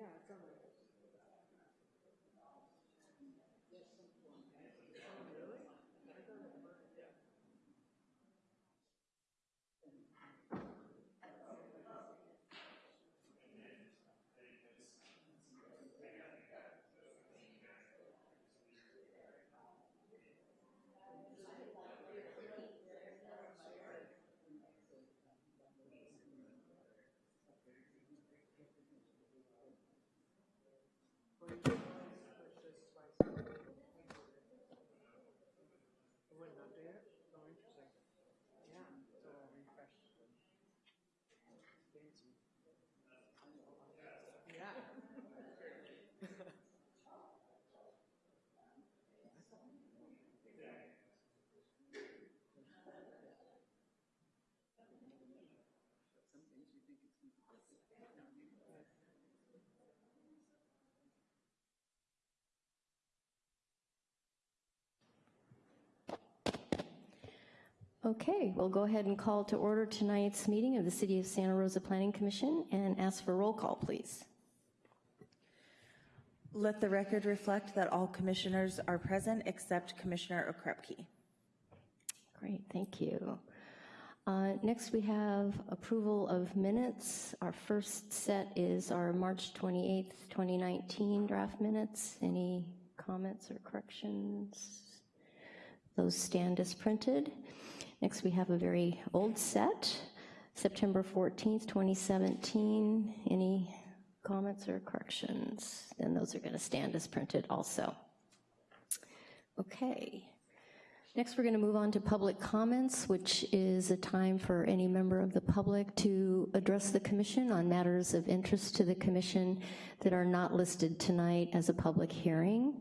Iya. Okay, we'll go ahead and call to order tonight's meeting of the City of Santa Rosa Planning Commission and ask for roll call, please. Let the record reflect that all commissioners are present except Commissioner Okrepke. Great, thank you. Uh, Next, we have approval of minutes. Our first set is our March 28th, 2019 draft minutes. Any comments or corrections? Those stand as printed. Next, we have a very old set, September 14th, 2017. Any comments or corrections? Then those are going to stand as printed also. Okay. Next, we're going to move on to public comments, which is a time for any member of the public to address the commission on matters of interest to the commission that are not listed tonight as a public hearing.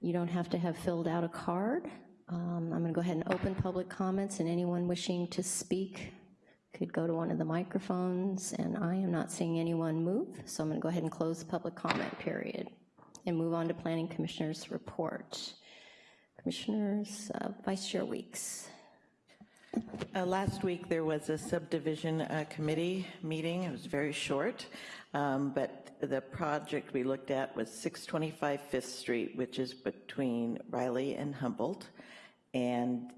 You don't have to have filled out a card. Um, I'm going to go ahead and open public comments, and anyone wishing to speak could go to one of the microphones, and I am not seeing anyone move, so I'm going to go ahead and close the public comment period and move on to Planning Commissioners' report. Commissioners, uh, Vice Chair Weeks. Uh, Last week, there was a subdivision uh, committee meeting. It was very short, um, but the project we looked at was 625 Fifth Street, which is between Riley and Humboldt. And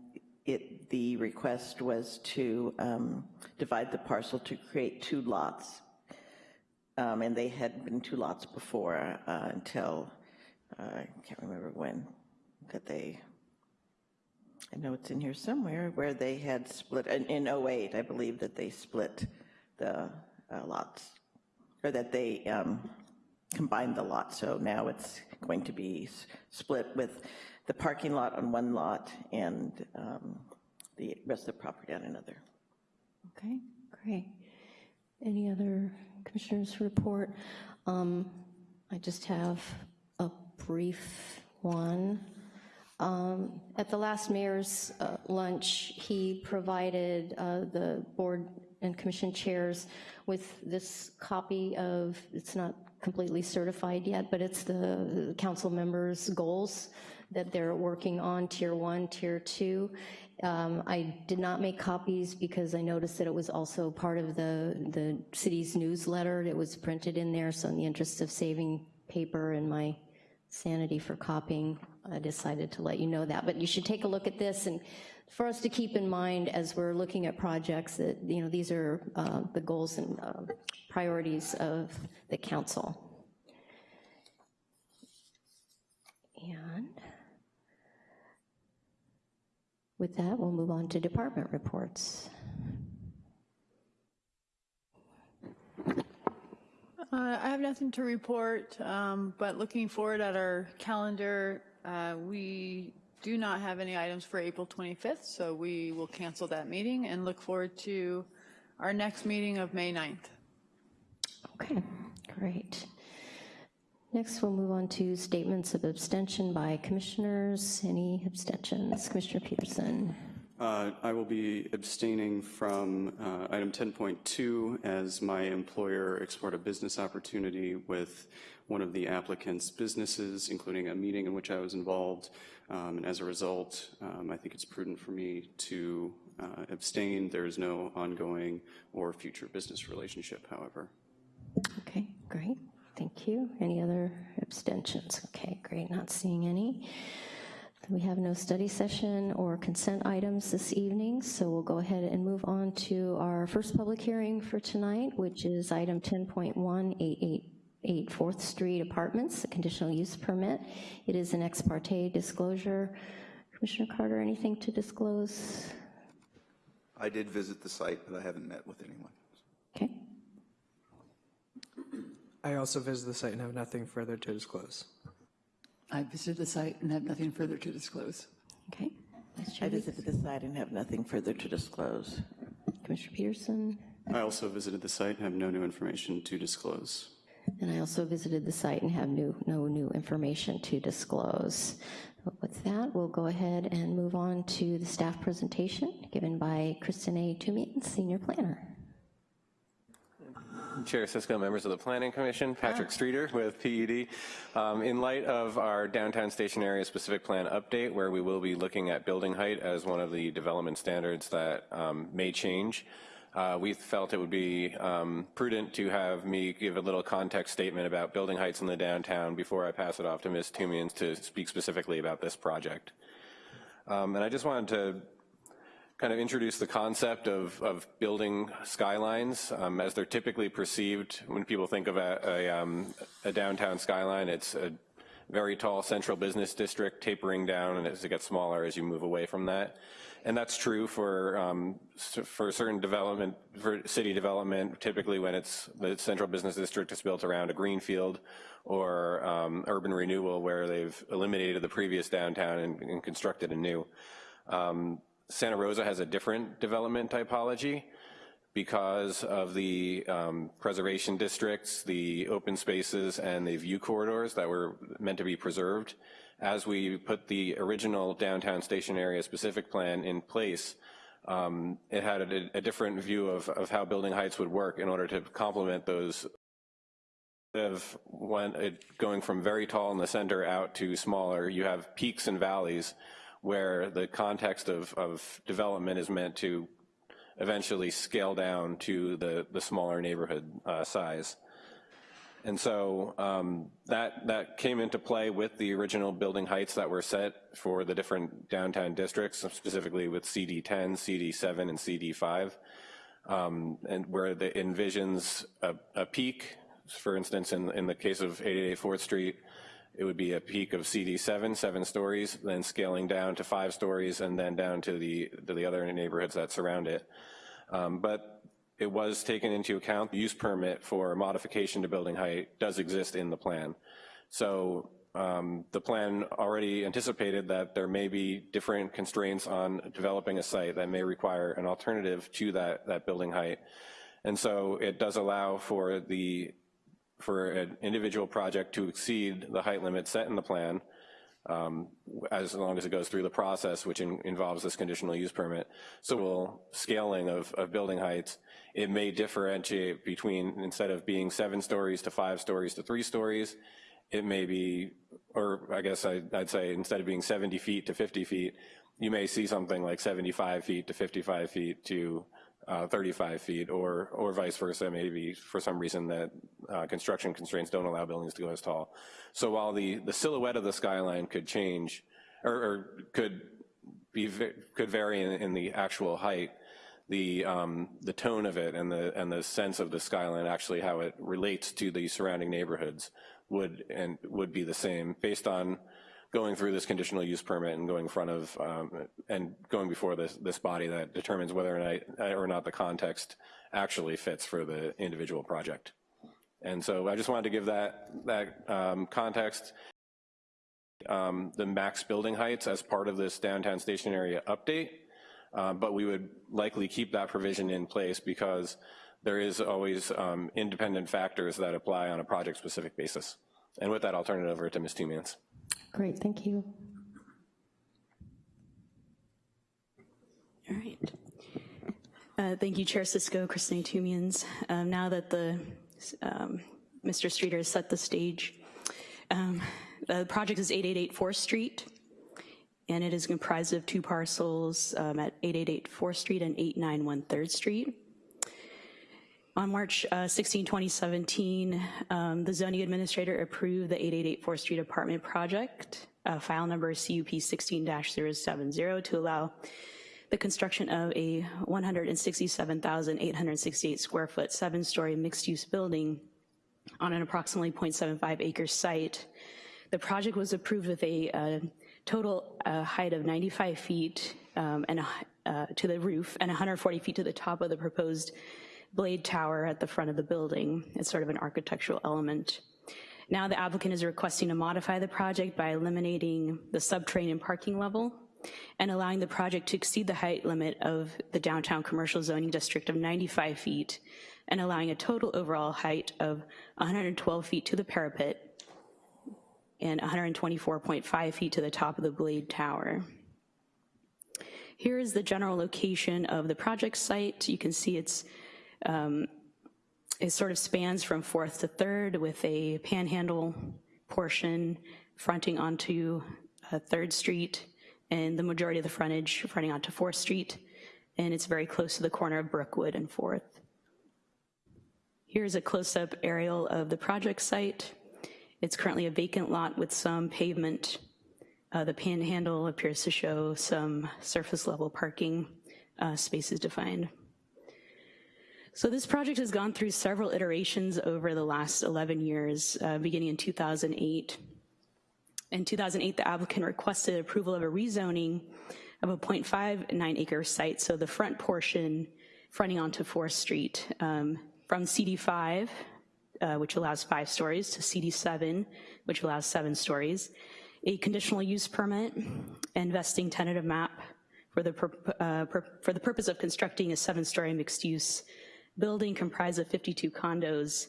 it, the request was to um, divide the parcel to create two lots. Um, And they had been two lots before uh, until, uh, I can't remember when, that they I know it's in here somewhere, where they had split, in in '08, I believe that they split the uh, lots, or that they um, combined the lots, so now it's going to be split with the parking lot on one lot and um, the rest of the property on another. Okay, great. Any other commissioners report? Um, I just have a brief one. Um, At the last mayor's uh, lunch, he provided uh, the board and commission chairs with this copy of, it's not completely certified yet, but it's the council members' goals that they're working on, tier one, tier two. Um, I did not make copies because I noticed that it was also part of the, the city's newsletter. It was printed in there, so in the interest of saving paper and my sanity for copying, I decided to let you know that. But you should take a look at this, and for us to keep in mind as we're looking at projects that, you know, these are uh, the goals and uh, priorities of the council. And with that, we'll move on to department reports. Uh, I have nothing to report, um, but looking forward at our calendar, uh, we do not have any items for April 25th, so we will cancel that meeting and look forward to our next meeting of May 9th. Okay, great. Next, we'll move on to statements of abstention by commissioners. Any abstentions? Commissioner Peterson. Uh, I will be abstaining from uh, item 10.2 as my employer explored a business opportunity with one of the applicant's businesses, including a meeting in which I was involved. Um, And as a result, um, I think it's prudent for me to uh, abstain. There is no ongoing or future business relationship, however. Okay, great, thank you. you. Any other abstentions? Okay, great, not seeing any. We have no study session or consent items this evening, so we'll go ahead and move on to our first public hearing for tonight, which is item 10.1, 888 4th Street Apartments, a conditional use permit. It is an ex parte disclosure. Commissioner Carter, anything to disclose? I did visit the site, but I haven't met with anyone. Okay, I also visited the site and have nothing further to disclose. I visited the site and have nothing further to disclose. okay. Vice I Chair visited the site and have nothing further to disclose. Commissioner Peterson, I also visited the site and have no new information to disclose. and I also visited the site and have new, no new information to disclose. With that, we'll go ahead and move on to the staff presentation given by Kristinae Toomian, Senior Planner. Chair Cisco, members of the Planning Commission, Patrick Streeter with PED. Um, In light of our downtown station area specific plan update, where we will be looking at building height as one of the development standards that um, may change, uh, we felt it would be um, prudent to have me give a little context statement about building heights in the downtown before I pass it off to Ms. Toomians to speak specifically about this project. Um, And I just wanted to kind of introduce the concept of, of building skylines um, as they're typically perceived when people think of a, a, um, a downtown skyline. It's a very tall central business district tapering down and as it gets smaller as you move away from that. And that's true for, um, for certain development, for city development, typically when it's, the central business district is built around a greenfield or um, urban renewal where they've eliminated the previous downtown and, and constructed a new. Um, Santa Rosa has a different development typology because of the um, preservation districts, the open spaces, and the view corridors that were meant to be preserved. As we put the original downtown station area specific plan in place, um, it had a, a different view of, of how building heights would work in order to complement those of when it going from very tall in the center out to smaller, you have peaks and valleys where the context of, of development is meant to eventually scale down to the, the smaller neighborhood uh, size. And so um, that, that came into play with the original building heights that were set for the different downtown districts, specifically with CD 10, CD 7, and CD 5, um, and where it envisions a, a peak, for instance, in, in the case of 888 4th Street, it would be a peak of CD 7, seven stories, then scaling down to five stories, and then down to the, to the other neighborhoods that surround it. Um, But it was taken into account, the use permit for modification to building height does exist in the plan. So um, the plan already anticipated that there may be different constraints on developing a site that may require an alternative to that, that building height. And so it does allow for the, for an individual project to exceed the height limit set in the plan, um, as long as it goes through the process, which in, involves this conditional use permit. So we'll scaling of, of building heights, it may differentiate between, instead of being seven stories to five stories to three stories, it may be, or I guess I, I'd say instead of being 70 feet to 50 feet, you may see something like 75 feet to 55 feet to uh, 35 feet, or or vice versa. Maybe for some reason that uh, construction constraints don't allow buildings to go as tall. So while the the silhouette of the skyline could change, or, or could be could vary in, in the actual height, the um, the tone of it and the and the sense of the skyline, actually how it relates to the surrounding neighborhoods, would and would be the same based on going through this conditional use permit and going in front of, um, and going before this, this body that determines whether or not, or not the context actually fits for the individual project. And so I just wanted to give that, that um, context. Um, the max building heights as part of this downtown station area update, uh, but we would likely keep that provision in place because there is always um, independent factors that apply on a project-specific basis. And with that, I'll turn it over to Ms. Toomians. Great, thank you. All right. Uh, Thank you, Chair Cisco, Kristinae Toomians. Um, Now that the, um, Mr. Streeter has set the stage, um, the project is 888 4th Street, and it is comprised of two parcels um, at 888 4th Street and 891 3rd Street. On March uh, 16, 2017, um, the zoning administrator approved the 888 4th Street apartment project, uh, file number CUP 16-070, to allow the construction of a 167,868 square foot, seven-story mixed-use building on an approximately 0.75 acre site. The project was approved with a uh, total uh, height of 95 feet um, and uh, to the roof and 140 feet to the top of the proposed blade tower at the front of the building. It's sort of an architectural element. Now the applicant is requesting to modify the project by eliminating the subterranean parking level and allowing the project to exceed the height limit of the downtown commercial zoning district of 95 feet and allowing a total overall height of 112 feet to the parapet and 124.5 feet to the top of the blade tower. Here is the general location of the project site. You can see it's um, it sort of spans from fourth to third with a panhandle portion fronting onto uh, Third Street and the majority of the frontage fronting onto Fourth Street. And it's very close to the corner of Brookwood and Fourth. Here's a close-up aerial of the project site. It's currently a vacant lot with some pavement. Uh, The panhandle appears to show some surface level parking uh, spaces defined. So this project has gone through several iterations over the last 11 years, uh, beginning in 2008. In 2008, the applicant requested approval of a rezoning of a 0.59 acre site, so the front portion fronting onto 4th Street, um, from CD5, uh, which allows five stories, to CD7, which allows seven stories, a conditional use permit, and vesting tentative map for the, uh, for the purpose of constructing a seven-story mixed-use building comprised of 52 condos,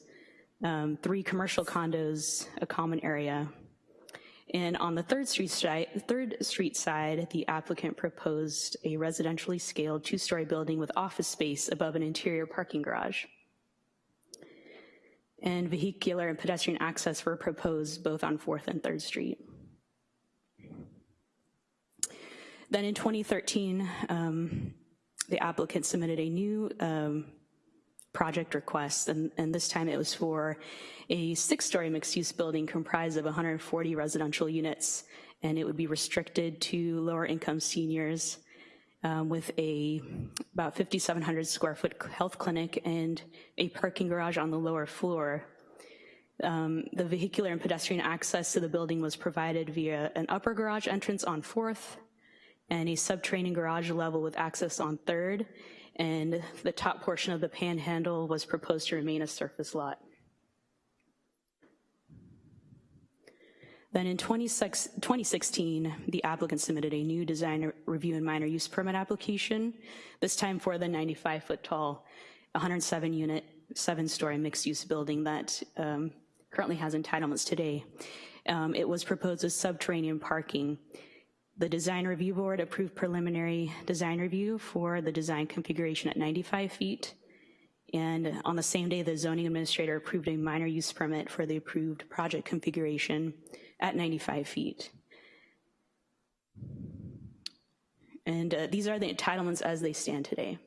um, three commercial condos, a common area. And on the Third Street side, Third Street side, the applicant proposed a residentially scaled two-story building with office space above an interior parking garage. And vehicular and pedestrian access were proposed both on Fourth and Third Street. Then in 2013, um, the applicant submitted a new um, project request, and, and this time it was for a six-story mixed-use building comprised of 140 residential units, and it would be restricted to lower-income seniors um, with a about 5,700 square foot health clinic and a parking garage on the lower floor. Um, the vehicular and pedestrian access to the building was provided via an upper garage entrance on Fourth and a subterranean garage level with access on Third, and the top portion of the panhandle was proposed to remain a surface lot. Then in 2016, the applicant submitted a new design review and minor use permit application, this time for the 95-foot tall, 107-unit, seven-story mixed-use building that um, currently has entitlements today. Um, It was proposed as subterranean parking. The design review board approved preliminary design review for the design configuration at 95 feet. And on the same day, the zoning administrator approved a minor use permit for the approved project configuration at 95 feet. And uh, these are the entitlements as they stand today.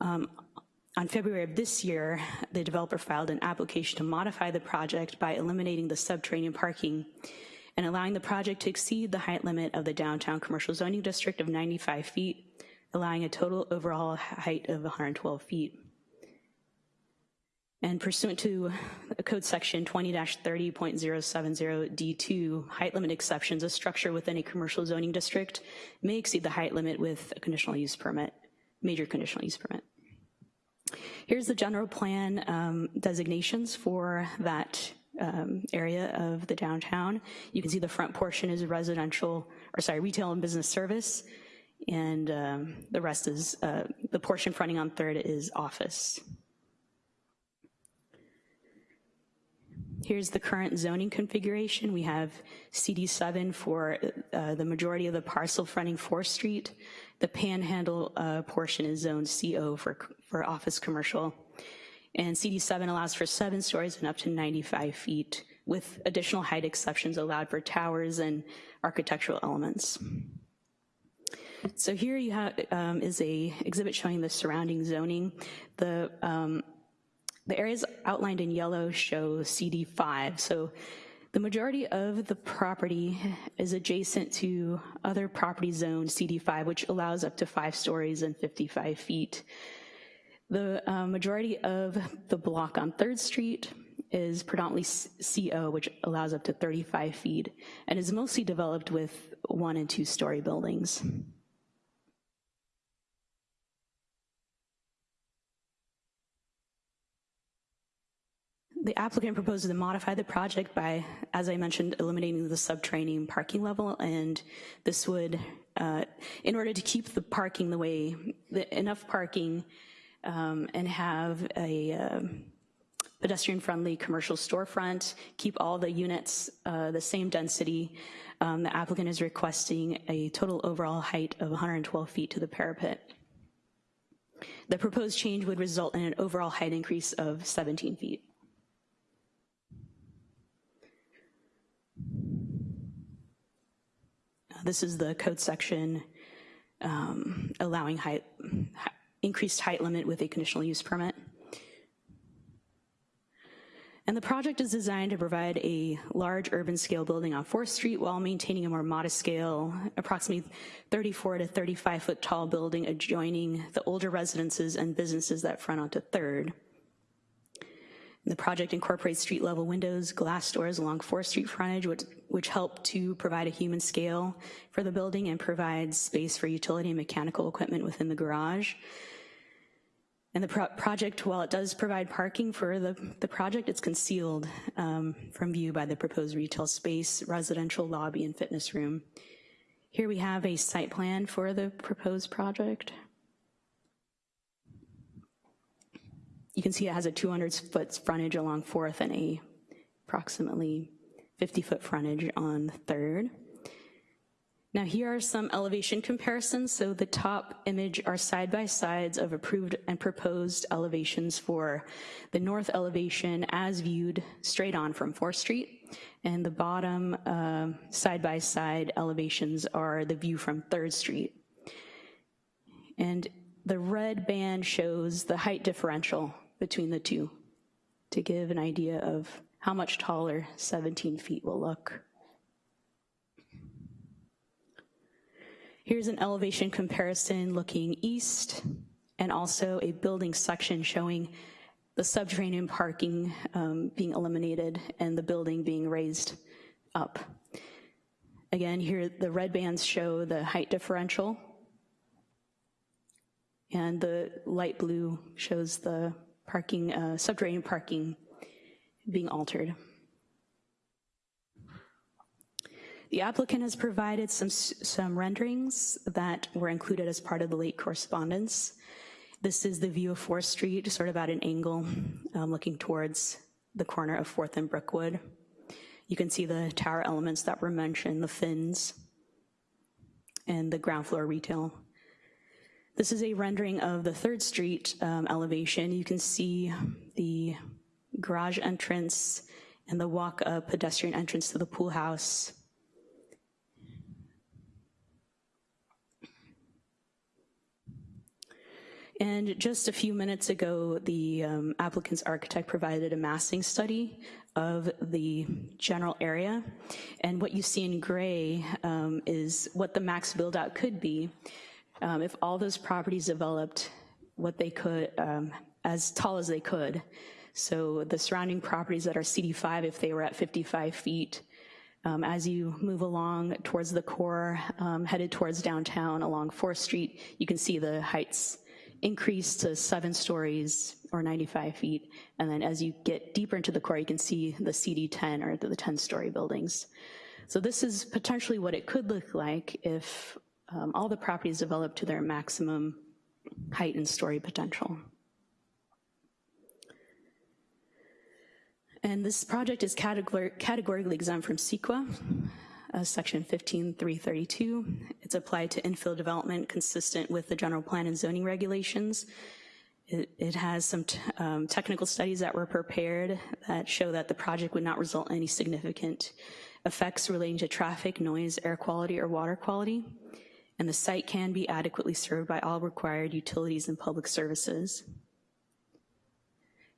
Um, On February of this year, the developer filed an application to modify the project by eliminating the subterranean parking and allowing the project to exceed the height limit of the downtown commercial zoning district of 95 feet, allowing a total overall height of 112 feet. And pursuant to Code Section 20-30.070D2, height limit exceptions, a structure within a commercial zoning district may exceed the height limit with a conditional use permit, major conditional use permit. Here's the general plan um, designations for that um, area of the downtown. You can see the front portion is residential, or sorry, retail and business service, and um, the rest is, uh, the portion fronting on Third is office. Here's the current zoning configuration. We have CD7 for uh, the majority of the parcel fronting 4th Street. The panhandle uh, portion is zoned CO for, for office commercial. And CD7 allows for seven stories and up to 95 feet with additional height exceptions allowed for towers and architectural elements. So here you have, um, is a exhibit showing the surrounding zoning. The, um, the areas outlined in yellow show CD5. So the majority of the property is adjacent to other property zoned CD5, which allows up to five stories and 55 feet. The uh, majority of the block on 3rd Street is predominantly CO, which allows up to 35 feet, and is mostly developed with one and two story buildings. The applicant proposes to modify the project by, as I mentioned, eliminating the subterranean parking level, and this would, uh, in order to keep the parking the way, the, enough parking um, and have a um, pedestrian-friendly commercial storefront, keep all the units uh, the same density, um, the applicant is requesting a total overall height of 112 feet to the parapet. The proposed change would result in an overall height increase of 17 feet. This is the code section um, allowing height, increased height limit with a conditional use permit. And the project is designed to provide a large urban scale building on 4th Street while maintaining a more modest scale, approximately 34 to 35 foot tall building adjoining the older residences and businesses that front onto 3rd. The project incorporates street level windows, glass doors along 4th Street frontage, which, which help to provide a human scale for the building and provides space for utility and mechanical equipment within the garage. And the pro project, while it does provide parking for the, the project, it's concealed um, from view by the proposed retail space, residential lobby, and fitness room. Here we have a site plan for the proposed project. You can see it has a 200 foot frontage along 4th and a approximately 50 foot frontage on 3rd. Now here are some elevation comparisons. So the top image are side-by-sides of approved and proposed elevations for the north elevation as viewed straight on from 4th Street. And the bottom um, side-by-side -side elevations are the view from 3rd Street. And the red band shows the height differential between the two to give an idea of how much taller 17 feet will look. Here's an elevation comparison looking east and also a building section showing the subterranean parking um, being eliminated and the building being raised up. Again, here the red bands show the height differential and the light blue shows the parking, uh, subterranean parking being altered. The applicant has provided some, some renderings that were included as part of the late correspondence. This is the view of 4th Street, sort of at an angle, um, looking towards the corner of 4th and Brookwood. You can see the tower elements that were mentioned, the fins, and the ground floor retail this is a rendering of the 3rd Street um, elevation. You can see the garage entrance and the walk-up pedestrian entrance to the pool house. And just a few minutes ago, the um, applicant's architect provided a massing study of the general area. And what you see in gray um, is what the max build out could be um, if all those properties developed what they could, um, as tall as they could. So the surrounding properties that are CD5, if they were at 55 feet, um, as you move along towards the core, um, headed towards downtown along 4th Street, you can see the heights increase to seven stories or 95 feet. And then as you get deeper into the core, you can see the CD10 or the 10 story buildings. So this is potentially what it could look like if um, all the properties developed to their maximum height and story potential. And this project is categor categorically exempt from CEQA, uh, section 15332. It's applied to infill development consistent with the general plan and zoning regulations. It, it has some um, technical studies that were prepared that show that the project would not result in any significant effects relating to traffic, noise, air quality, or water quality and the site can be adequately served by all required utilities and public services.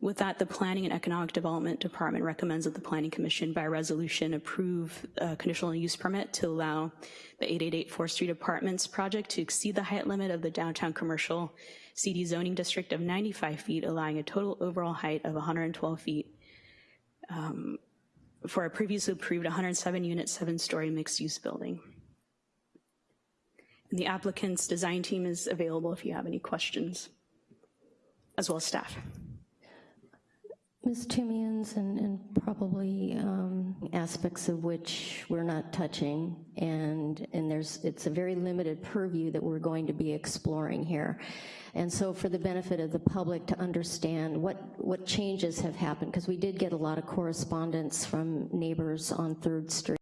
With that, the Planning and Economic Development Department recommends that the Planning Commission by resolution approve a conditional use permit to allow the 888 4th Street Apartments project to exceed the height limit of the downtown commercial CD zoning district of 95 feet, allowing a total overall height of 112 feet um, for a previously approved 107-unit, seven-story mixed-use building. And the applicant's design team is available if you have any questions, as well as staff. Ms. Toomians, and, and probably um, aspects of which we're not touching, and, and there's, it's a very limited purview that we're going to be exploring here. And so for the benefit of the public to understand what, what changes have happened, because we did get a lot of correspondence from neighbors on Third Street.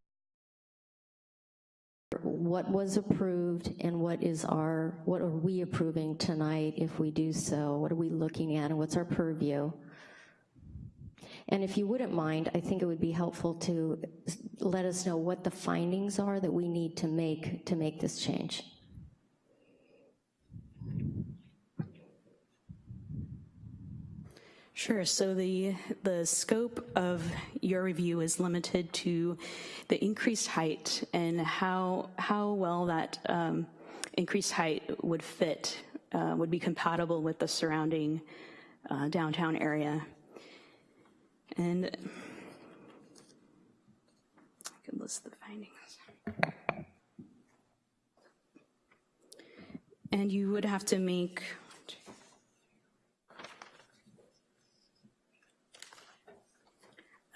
What was approved and what is our, what are we approving tonight if we do so? What are we looking at and what's our purview? And if you wouldn't mind, I think it would be helpful to let us know what the findings are that we need to make to make this change. Sure, so the, the scope of your review is limited to the increased height and how, how well that um, increased height would fit, uh, would be compatible with the surrounding uh, downtown area. And I can list the findings. And you would have to make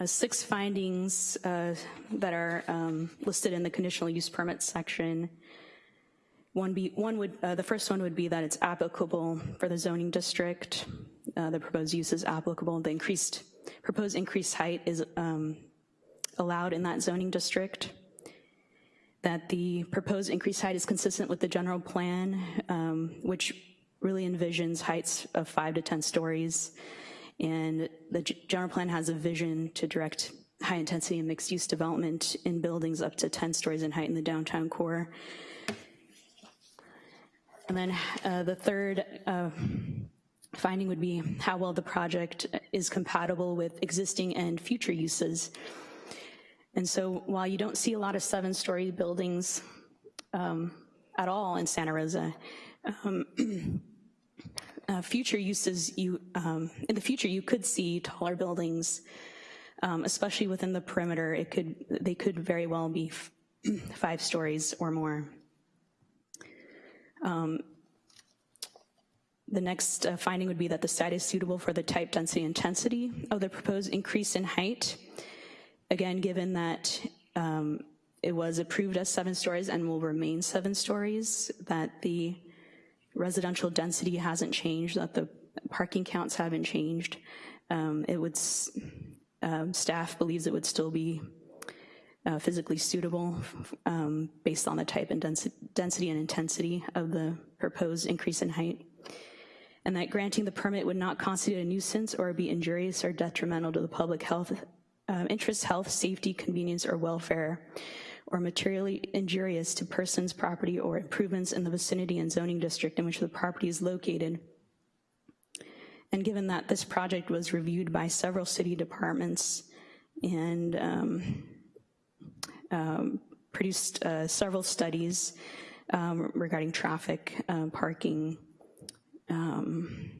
uh, six findings uh, that are um, listed in the conditional use permit section. One, be, one would, uh, the first one would be that it's applicable for the zoning district. Uh, the proposed use is applicable. The increased, proposed increased height is um, allowed in that zoning district. That the proposed increased height is consistent with the general plan, um, which really envisions heights of five to 10 stories. And the general plan has a vision to direct high intensity and mixed use development in buildings up to 10 stories in height in the downtown core. And then uh, the third uh, finding would be how well the project is compatible with existing and future uses. And so while you don't see a lot of seven-story buildings um, at all in Santa Rosa, um, uh, future uses, you um, in the future you could see taller buildings, um, especially within the perimeter. It could they could very well be five stories or more. Um, the next uh, finding would be that the site is suitable for the type density intensity of the proposed increase in height. Again, given that um, it was approved as seven stories and will remain seven stories, that the residential density hasn't changed, that the parking counts haven't changed. Um, it would, um, staff believes it would still be uh, physically suitable um, based on the type and densi density and intensity of the proposed increase in height. And that granting the permit would not constitute a nuisance or be injurious or detrimental to the public health, um, interest, health, safety, convenience, or welfare or materially injurious to persons, property, or improvements in the vicinity and zoning district in which the property is located. And given that this project was reviewed by several city departments and um, um, produced uh, several studies um, regarding traffic, uh, parking, um,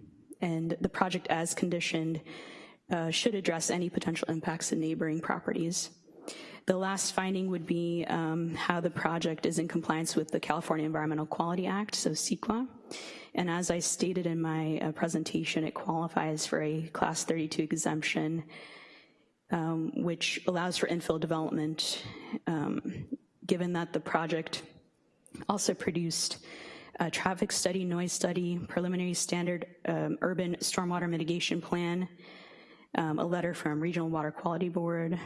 and the project as conditioned uh, should address any potential impacts to neighboring properties. The last finding would be um, how the project is in compliance with the California Environmental Quality Act, so CEQA. And as I stated in my uh, presentation, it qualifies for a class 32 exemption, um, which allows for infill development, um, given that the project also produced a traffic study, noise study, preliminary standard um, urban stormwater mitigation plan, um, a letter from Regional Water Quality Board,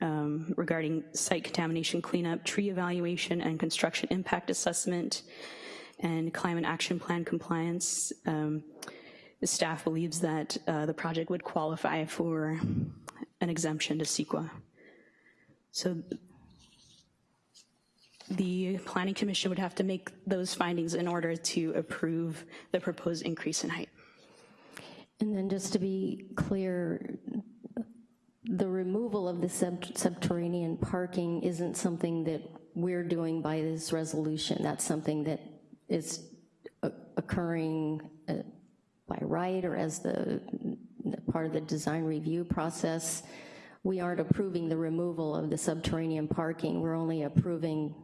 um, regarding site contamination cleanup, tree evaluation, and construction impact assessment, and climate action plan compliance. Um, the staff believes that uh, the project would qualify for an exemption to CEQA. So the planning commission would have to make those findings in order to approve the proposed increase in height. And then just to be clear, the removal of the sub- subterranean parking isn't something that we're doing by this resolution. That's something that is occurring uh, by right or as the, the part of the design review process. We aren't approving the removal of the subterranean parking. We're only approving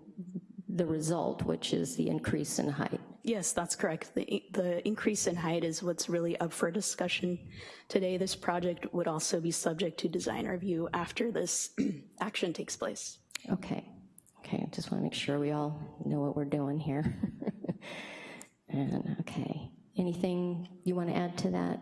the result, which is the increase in height. Yes, that's correct. The, the increase in height is what's really up for discussion today. This project would also be subject to design review after this action takes place. Okay, okay, I just want to make sure we all know what we're doing here. And, okay, anything you want to add to that,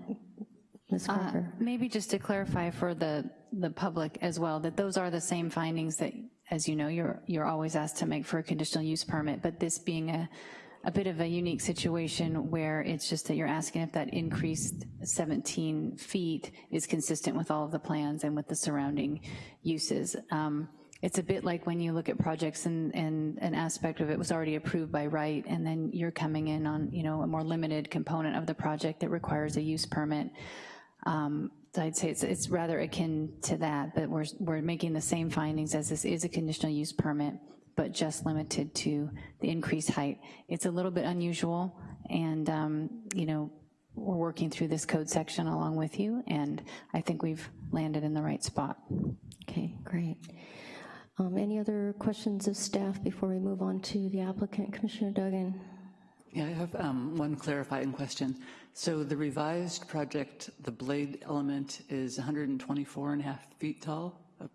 Ms. Uh, Parker? Maybe just to clarify for the, the public as well, that those are the same findings that, as you know, you're, you're always asked to make for a conditional use permit, but this being a, a bit of a unique situation where it's just that you're asking if that increased 17 feet is consistent with all of the plans and with the surrounding uses. Um, It's a bit like when you look at projects and, and an aspect of it was already approved by right, and then you're coming in on, you know, a more limited component of the project that requires a use permit. Um, so I'd say it's, it's rather akin to that, but we're, we're making the same findings as this is a conditional use permit, but just limited to the increased height. It's a little bit unusual, and, um, you know, we're working through this code section along with you, and I think we've landed in the right spot. Okay, great. Um, Any other questions of staff before we move on to the applicant, Commissioner Duggan? Yeah, I have um, one clarifying question. So the revised project, the blade element is 124 and a half feet tall, uh,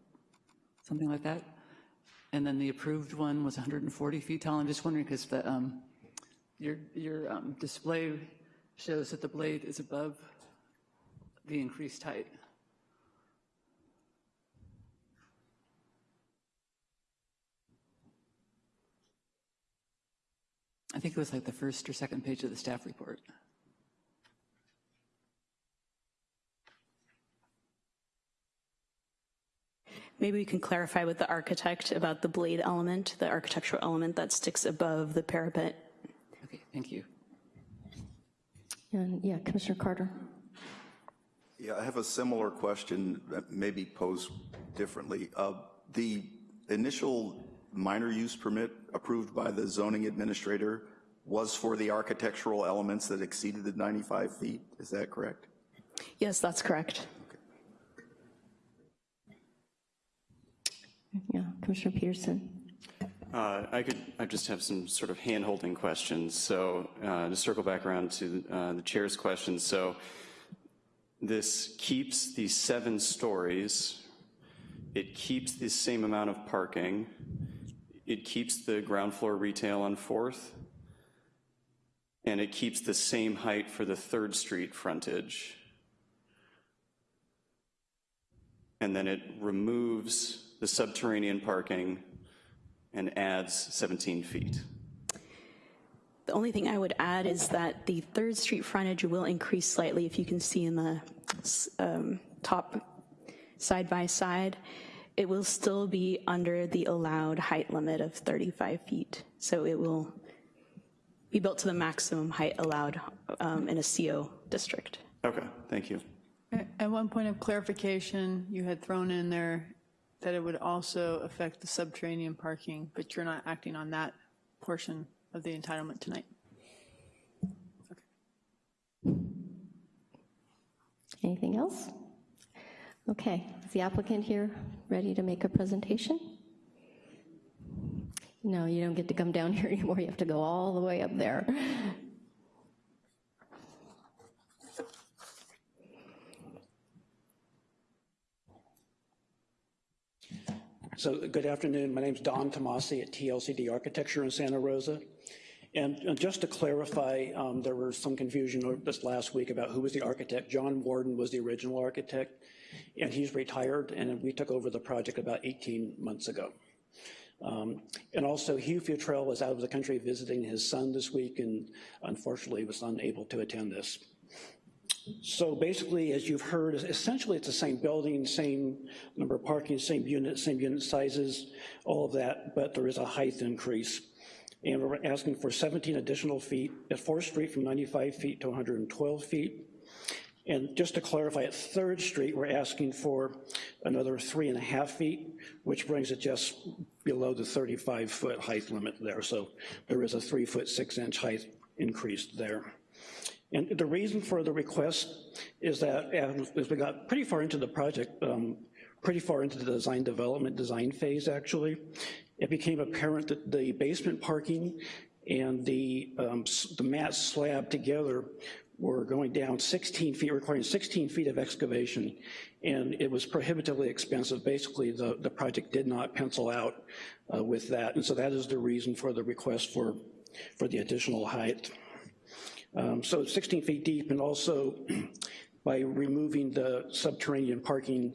something like that? And then the approved one was 140 feet tall. I'm just wondering, because the, um, your, your um, display shows that the blade is above the increased height. I think it was like the first or second page of the staff report. Maybe we can clarify with the architect about the blade element, the architectural element that sticks above the parapet. Okay, thank you. And, yeah, Commissioner Carter? Yeah, I have a similar question, that maybe posed differently. Uh, The initial minor use permit approved by the zoning administrator was for the architectural elements that exceeded the 95 feet, is that correct? Yes, that's correct. Yeah, Commissioner Peterson? Uh, I could, I just have some sort of hand-holding questions. So uh, to circle back around to uh, the chair's question. so this keeps the seven stories, it keeps the same amount of parking, it keeps the ground floor retail on Fourth, and it keeps the same height for the Third Street frontage. And then it removes the subterranean parking and adds 17 feet. The only thing I would add is that the Third Street frontage will increase slightly, if you can see in the um, top side by side. It will still be under the allowed height limit of 35 feet. So it will be built to the maximum height allowed um, in a CO district. Okay, thank you. At at one point of clarification, you had thrown in there that it would also affect the subterranean parking, but you're not acting on that portion of the entitlement tonight. Okay. Anything else? Okay, is the applicant here ready to make a presentation? No, you don't get to come down here anymore, you have to go all the way up there. So good afternoon. My name is Don Tomasi at TLCD Architecture in Santa Rosa. And uh, just to clarify, um, there was some confusion this last week about who was the architect. John Warden was the original architect, and he's retired, and we took over the project about 18 months ago. Um, and also, Hugh Futrell was out of the country visiting his son this week, and unfortunately was unable to attend this. So basically, as you've heard, essentially it's the same building, same number of parking, same unit, same unit sizes, all of that, but there is a height increase. And we're asking for 17 additional feet at 4th Street from 95 feet to 112 feet. And just to clarify, at Third Street, we're asking for another three and a half feet, which brings it just below the 35-foot height limit there. So there is a three foot, six inch height increase there. And the reason for the request is that as we got pretty far into the project, um, pretty far into the design development, design phase actually, it became apparent that the basement parking and the, um, the mat slab together were going down 16 feet, requiring 16 feet of excavation, and it was prohibitively expensive. Basically, the, the project did not pencil out uh, with that, and so that is the reason for the request for, for the additional height. Um, so 16 feet deep, and also by removing the subterranean parking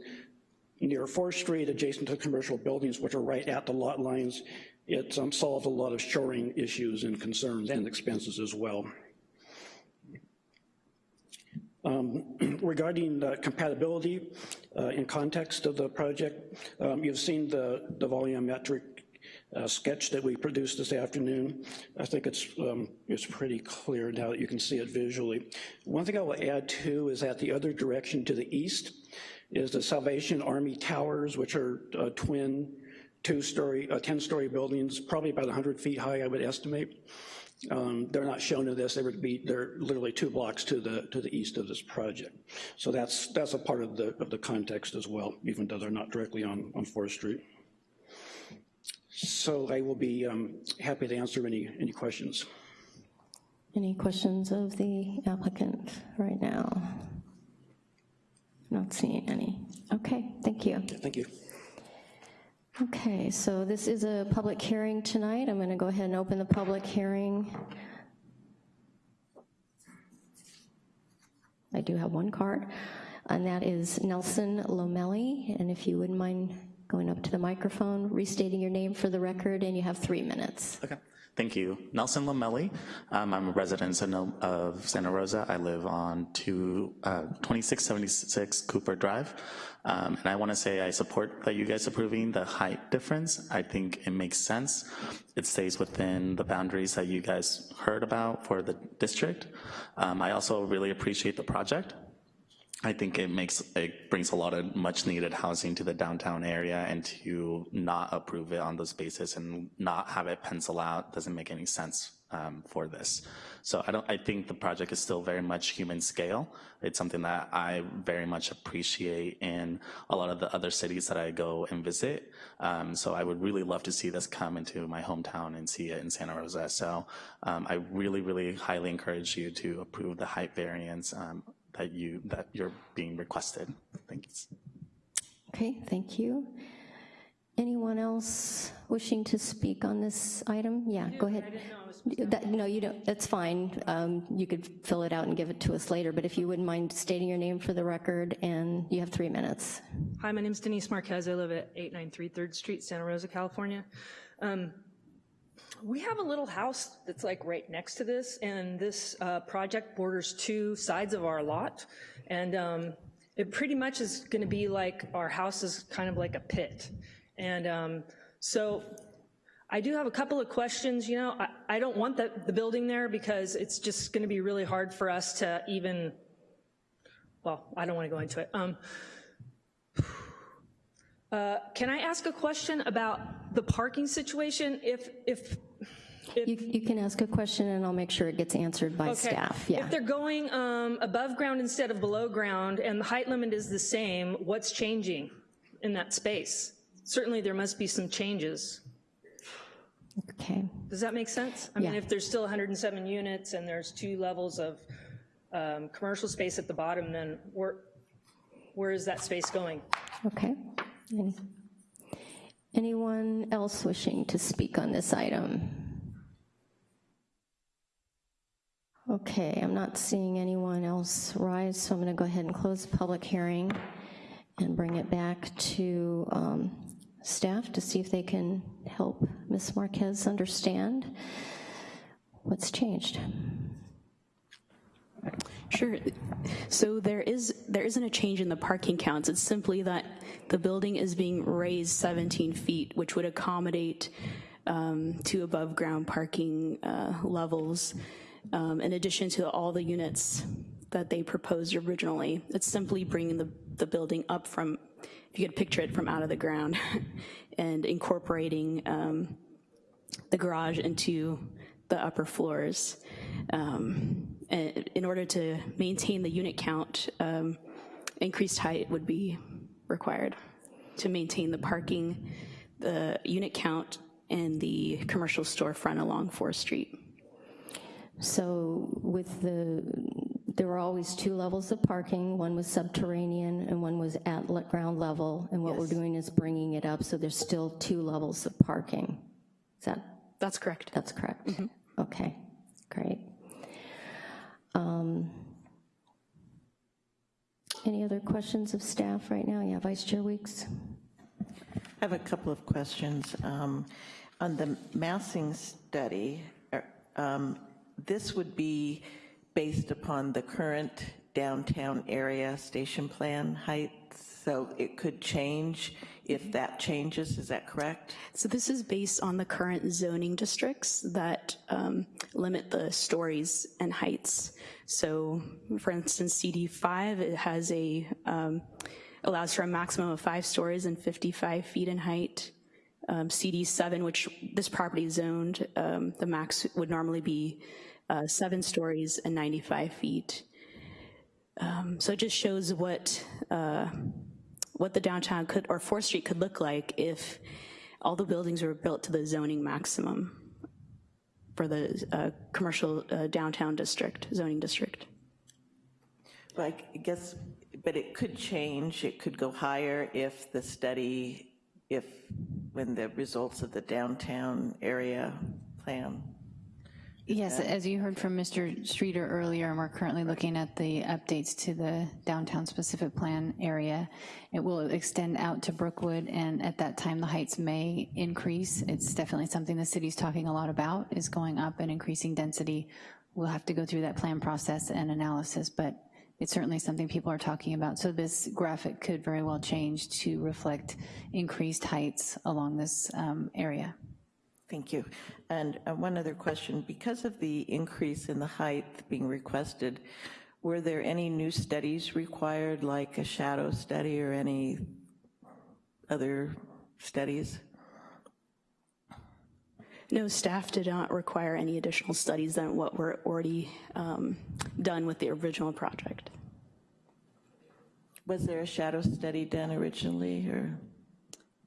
near 4th Street, adjacent to commercial buildings, which are right at the lot lines, it um, solved a lot of shoring issues and concerns and expenses as well. Um, regarding the compatibility uh, in context of the project, um, you've seen the, the volumetric uh, sketch that we produced this afternoon. I think it's, um, it's pretty clear now that you can see it visually. One thing I will add too is that the other direction to the east is the Salvation Army Towers, which are uh, twin two-story, uh, 10-story buildings, probably about 100 feet high, I would estimate. Um, they're not shown in this. They would be they're literally two blocks to the to the east of this project. So that's that's a part of the of the context as well, even though they're not directly on on Fourth Street. So I will be um, happy to answer any any questions. Any questions of the applicant right now? Not seeing any. Okay, thank you. Thank you. Okay, so this is a public hearing tonight. I'm gonna go ahead and open the public hearing. I do have one card, and that is Nelson Lomelli, and if you wouldn't mind going up to the microphone, restating your name for the record, and you have three minutes. Okay. Thank you. Nelson Lamelli. Um, I'm a resident of Santa Rosa. I live on two, uh, 2676 Cooper Drive. Um, and I wanna say I support that you guys approving the height difference. I think it makes sense. It stays within the boundaries that you guys heard about for the district. Um, I also really appreciate the project. I think it makes, it brings a lot of much needed housing to the downtown area and to not approve it on those basis and not have it pencil out doesn't make any sense um, for this. So I don't, I think the project is still very much human scale. It's something that I very much appreciate in a lot of the other cities that I go and visit. Um, so I would really love to see this come into my hometown and see it in Santa Rosa. So um, I really, really highly encourage you to approve the height variance um, that you that you're being requested. Thanks. Okay, thank you. Anyone else wishing to speak on this item? Yeah, go ahead. That, no, you don't, that's fine. Um, you could fill it out and give it to us later, but if you wouldn't mind stating your name for the record, and you have three minutes. Hi, my name is Denise Marquez. I live at 893 3rd Street, Santa Rosa, California. Um, we have a little house that's like right next to this, and this uh, project borders two sides of our lot, and um, it pretty much is gonna be like, our house is kind of like a pit. And um, so I do have a couple of questions, you know, I, I don't want the, the building there because it's just gonna be really hard for us to even, well, I don't wanna go into it. Um, uh, can I ask a question about the parking situation? If, if, if You, you can ask a question and I'll make sure it gets answered by Okay. staff, yeah. If they're going um, above ground instead of below ground and the height limit is the same, what's changing in that space? Certainly there must be some changes. Okay, Does that make sense? I mean, if there's still 107 units and there's two levels of um, commercial space at the bottom, then where, where is that space going? okay. Any- Anyone else wishing to speak on this item? Okay, I'm not seeing anyone else rise, so I'm going to go ahead and close the public hearing and bring it back to um, staff to see if they can help Ms. Marquez understand what's changed. Sure. So there is, there isn't a change in the parking counts. It's simply that the building is being raised 17 feet, which would accommodate um, two above-ground parking uh, levels, um, in addition to all the units that they proposed originally. It's simply bringing the, the building up from, if you could picture it from out of the ground, and incorporating um, the garage into the upper floors. Um, in order to maintain the unit count, um, increased height would be required to maintain the parking, the unit count, and the commercial storefront along 4th Street. So with the, there were always two levels of parking. One was subterranean and one was at ground level. And what we're doing is bringing it up, so there's still two levels of parking. Is that, That's correct. that's correct? Okay, great. Um, Any other questions of staff right now? Yeah, Vice Chair Weeks? I have a couple of questions. Um, On the massing study, er, um, this would be based upon the current downtown area station plan heights, so it could change if that changes, is that correct? So this is based on the current zoning districts that um, limit the stories and heights. So for instance, CD5, it has a, um, allows for a maximum of five stories and 55 feet in height. Um, CD7, which this property is zoned, um, the max would normally be uh, seven stories and 95 feet. Um, So it just shows what, uh, what the downtown could, or 4th Street could look like if all the buildings were built to the zoning maximum for the uh, commercial uh, downtown district, zoning district. Well, I guess, but it could change, it could go higher if the study, if, when the results of the downtown area plan. Yes, as you heard from Mr. Streeter earlier, and we're currently looking at the updates to the downtown specific plan area. It will extend out to Brookwood, and at that time, the heights may increase. It's definitely something the city's talking a lot about, is going up and increasing density. We'll have to go through that plan process and analysis, but it's certainly something people are talking about. So this graphic could very well change to reflect increased heights along this um, area. Thank you. And uh, one other question, because of the increase in the height being requested, were there any new studies required, like a shadow study or any other studies? No, staff did not require any additional studies than what were already um, done with the original project. Was there a shadow study done originally, or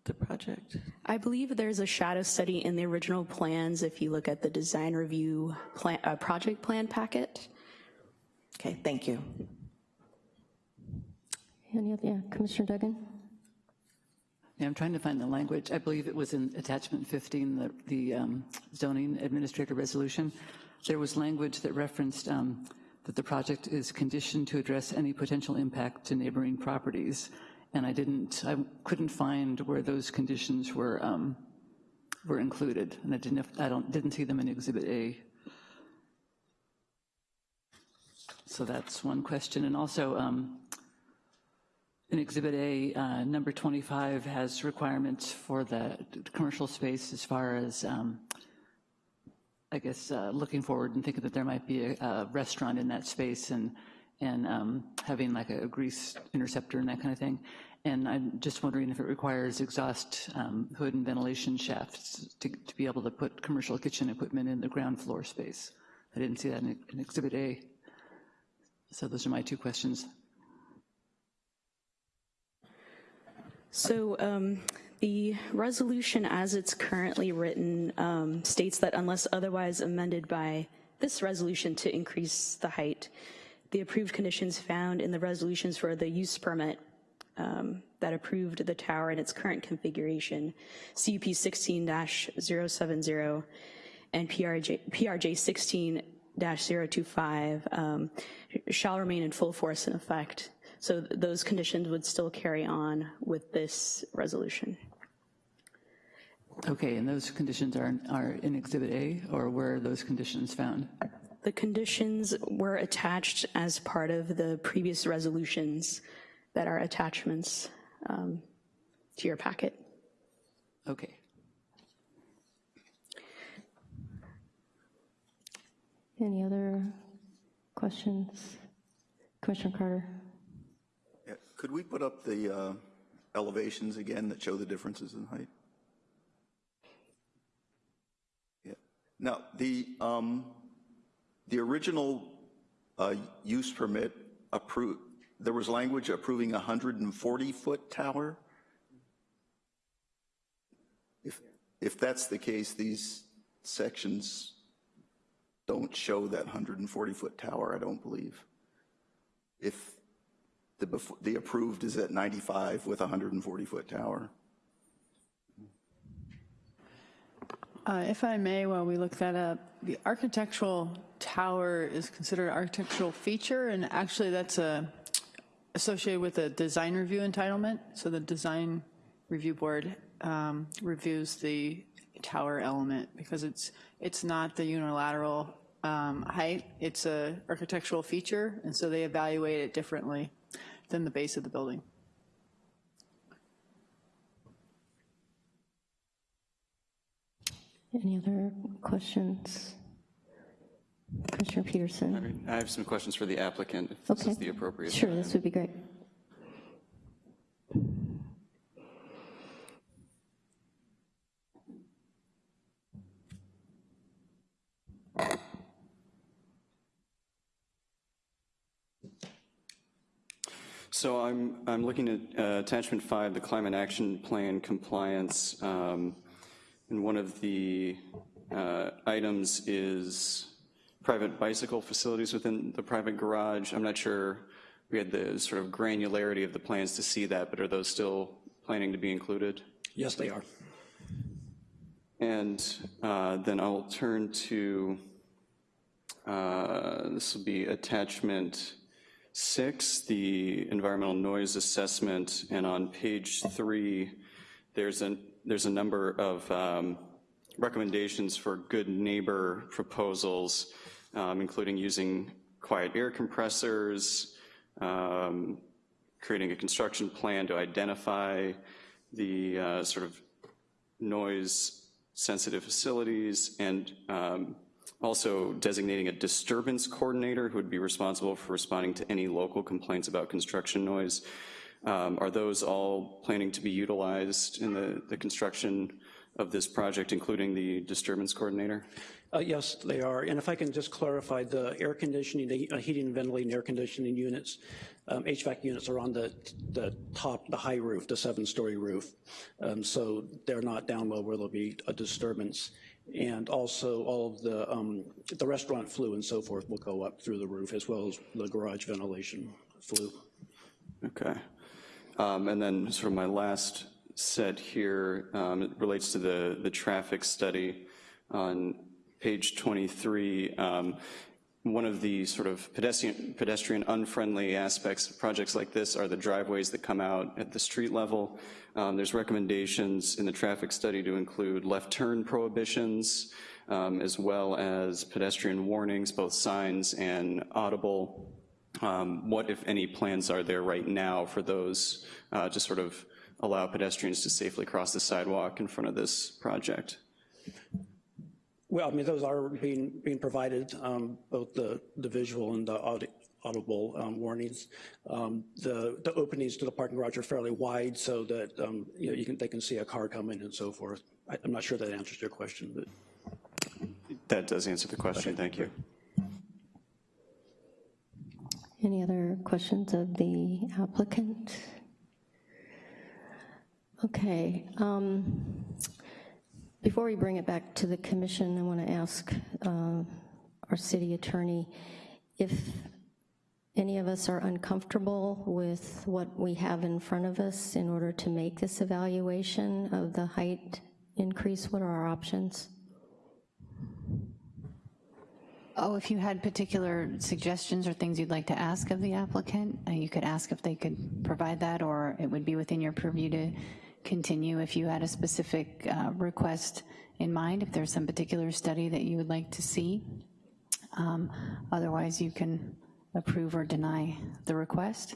the project? I believe there's a shadow study in the original plans if you look at the design review plan, uh, project plan packet. Okay, thank you. Any other, yeah, Commissioner Duggan? Yeah, I'm trying to find the language. I believe it was in attachment 15, the, the um, zoning administrator resolution. There was language that referenced um, that the project is conditioned to address any potential impact to neighboring properties. And I didn't, I couldn't find where those conditions were, um, were included. And I didn't, I don't, didn't see them in Exhibit A. So that's one question. And also, um, in Exhibit A, uh, number 25 has requirements for the commercial space as far as, um, I guess, uh, looking forward and thinking that there might be a, a restaurant in that space and, and um, having like a grease interceptor and that kind of thing. And I'm just wondering if it requires exhaust um, hood and ventilation shafts to, to be able to put commercial kitchen equipment in the ground floor space. I didn't see that in, in Exhibit A. So those are my two questions. So um, the resolution as it's currently written um, states that unless otherwise amended by this resolution to increase the height, the approved conditions found in the resolutions for the use permit um, that approved the tower in its current configuration, CUP 16-070 and PRJ, PRJ 16-025, um, shall remain in full force and effect. So th- those conditions would still carry on with this resolution. Okay, and those conditions are, are in Exhibit A, or where are those conditions found? The conditions were attached as part of the previous resolutions that are attachments um, to your packet. Okay. Any other questions? Commissioner Carter? Yeah, Could we put up the uh, elevations again that show the differences in height? Yeah. Now, the, um, the original uh, use permit approved, there was language approving a 140-foot tower? If, if that's the case, these sections don't show that 140-foot tower, I don't believe. If the, the approved is at 95 with a 140-foot tower. Uh, If I may, while we look that up, the architectural tower is considered an architectural feature, and actually that's a, associated with a design review entitlement. So the design review board um, reviews the tower element because it's, it's not the unilateral um, height, it's a architectural feature, and so they evaluate it differently than the base of the building. Any other questions? Commissioner Peterson? I have some questions for the applicant, if this Okay. is the appropriate. Sure, time. this would be great. So I'm, I'm looking at uh, attachment five, the climate action plan compliance. um, And one of the uh, items is private bicycle facilities within the private garage. I'm not sure we had the sort of granularity of the plans to see that, but are those still planning to be included? Yes, they are. And uh, then I'll turn to, uh, this will be attachment six, the environmental noise assessment, and on page three, there's a, there's a number of um, recommendations for good neighbor proposals, um, including using quiet air compressors, um, creating a construction plan to identify the uh, sort of noise-sensitive facilities, and um, also designating a disturbance coordinator who would be responsible for responding to any local complaints about construction noise. Um, Are those all planning to be utilized in the, the construction of this project, including the disturbance coordinator? Uh, Yes, they are. And if I can just clarify, the air conditioning, the uh, heating and ventilating air conditioning units, um, HVAC units are on the, the top, the high roof, the seven-story roof. Um, So they're not down low where there'll be a disturbance. And also, all of the, um, the restaurant flue and so forth will go up through the roof, as well as the garage ventilation flue. Okay. Um, And then sort of my last set here, um, it relates to the, the traffic study on page 23. Um, One of the sort of pedestrian, pedestrian unfriendly aspects of projects like this are the driveways that come out at the street level. Um, There's recommendations in the traffic study to include left turn prohibitions, um, as well as pedestrian warnings, both signs and audible um, What, if any, plans are there right now for those uh, to sort of allow pedestrians to safely cross the sidewalk in front of this project? Well, I mean, those are being, being provided, um, both the, the visual and the audi- audible um, warnings. Um, The, the openings to the parking garage are fairly wide so that, um, you know, you can, they can see a car coming and so forth. I- I'm not sure that answers your question, but. That does answer the question, thank you. Any other questions of the applicant? Okay. um, Before we bring it back to the commission, I want to ask uh, our city attorney if any of us are uncomfortable with what we have in front of us in order to make this evaluation of the height increase, what are our options? Oh, if you had particular suggestions or things you'd like to ask of the applicant, uh, you could ask if they could provide that, or it would be within your purview to continue if you had a specific uh, request in mind, if there's some particular study that you would like to see. Um, Otherwise, you can approve or deny the request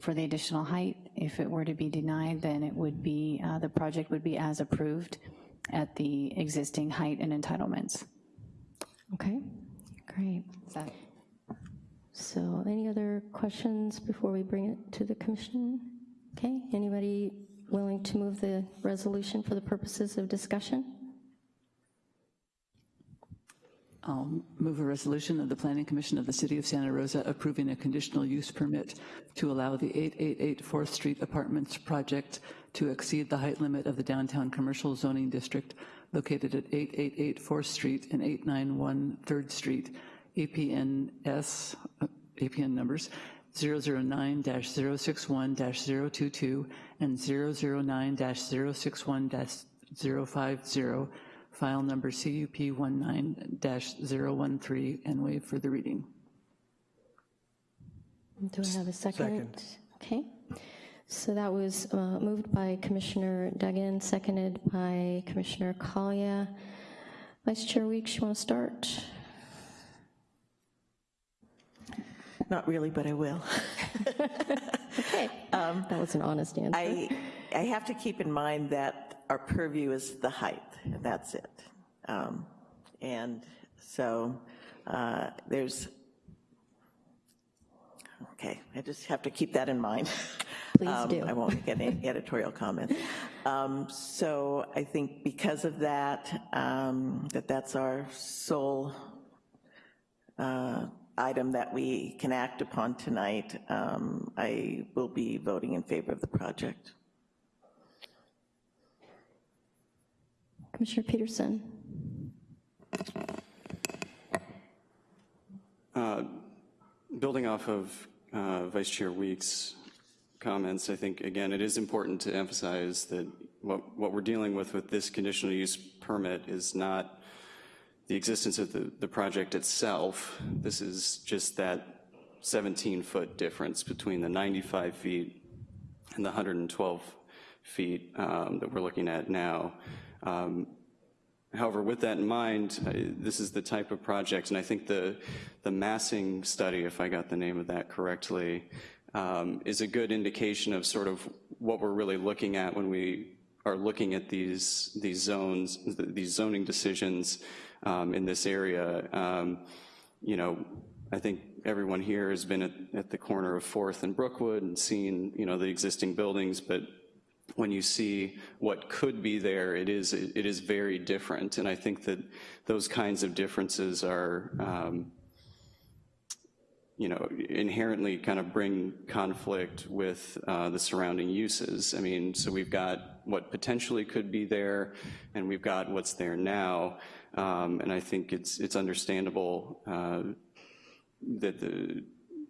for the additional height. If it were to be denied, then it would be, uh, the project would be as approved at the existing height and entitlements. Okay, great. So any other questions before we bring it to the commission? Okay, anybody willing to move the resolution for the purposes of discussion? I'll move a resolution of the Planning Commission of the City of Santa Rosa approving a conditional use permit to allow the 888 4th Street Apartments project to exceed the height limit of the downtown commercial zoning district located at 888 4th Street and 891 3rd Street, APNS, uh, APN numbers 009-061-022 and 009-061-050, file number CUP 19-013, and waive for the reading. Do I have a second? Second. Okay, so that was uh, moved by Commissioner Duggan, seconded by Commissioner Collier. Vice Chair Weeks, you want to start? Not really, but I will. Okay, that was an honest answer. I, I have to keep in mind that our purview is the height, and that's it. Um, And so uh, there's, okay, I just have to keep that in mind. Please Um, do. I won't make any editorial comments. Um, So I think because of that, um, that that's our sole uh, item that we can act upon tonight, um, I will be voting in favor of the project. Commissioner Peterson? Building off of uh, Vice Chair Weeks' comments, I think, again, it is important to emphasize that what, what we're dealing with with this conditional use permit is not the existence of the, the project itself. This is just that 17-foot difference between the 95 feet and the 112 feet um, that we're looking at now. Um, However, with that in mind, uh, this is the type of project, and I think the, the massing study, if I got the name of that correctly, um, is a good indication of sort of what we're really looking at when we are looking at these, these zones, these zoning decisions um, in this area. Um, You know, I think everyone here has been at, at the corner of Fourth and Brookwood and seen, you know, the existing buildings, but when you see what could be there, it is, it is very different. And I think that those kinds of differences are, um, you know, inherently kind of bring conflict with uh, the surrounding uses. I mean, so we've got what potentially could be there, and we've got what's there now. Um, and I think it's, it's understandable uh, that the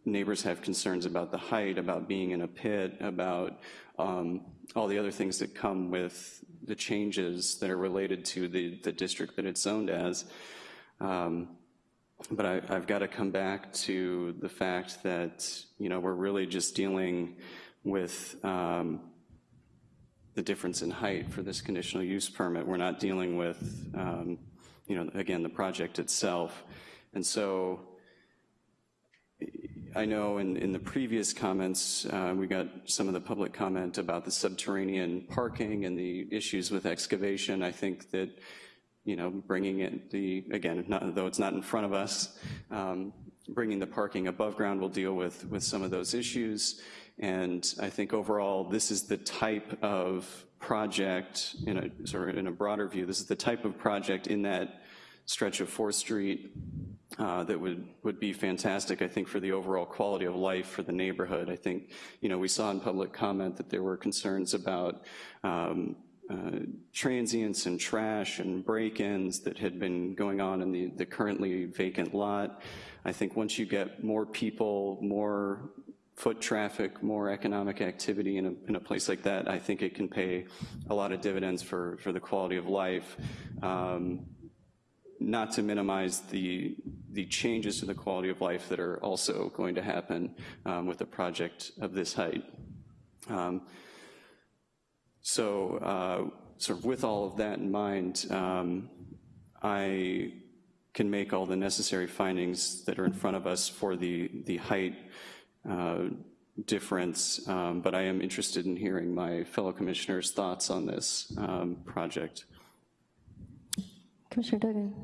neighbors have concerns about the height, about being in a pit, about um, all the other things that come with the changes that are related to the, the district that it's zoned as. Um, but I, I've got to come back to the fact that, you know, we're really just dealing with um, the difference in height for this conditional use permit. We're not dealing with, um, you know, again, the project itself. And so I know in, in the previous comments, uh, we got some of the public comment about the subterranean parking and the issues with excavation. I think that, you know, bringing it the, again, not, though it's not in front of us, um, bringing the parking above ground will deal with, with some of those issues. And I think overall, this is the type of project, in a, sort of in a broader view, this is the type of project in that stretch of 4th Street uh, that would, would be fantastic, I think, for the overall quality of life for the neighborhood. I think, you know, we saw in public comment that there were concerns about um, uh, transients and trash and break-ins that had been going on in the, the currently vacant lot. I think once you get more people, more foot traffic, more economic activity in a, in a place like that, I think it can pay a lot of dividends for, for the quality of life. Um, not to minimize the, the changes to the quality of life that are also going to happen um, with a project of this height. Um, so uh, sort of with all of that in mind, um, I can make all the necessary findings that are in front of us for the, the height difference, um, but I am interested in hearing my fellow commissioners' thoughts on this um, project. Commissioner Duggan?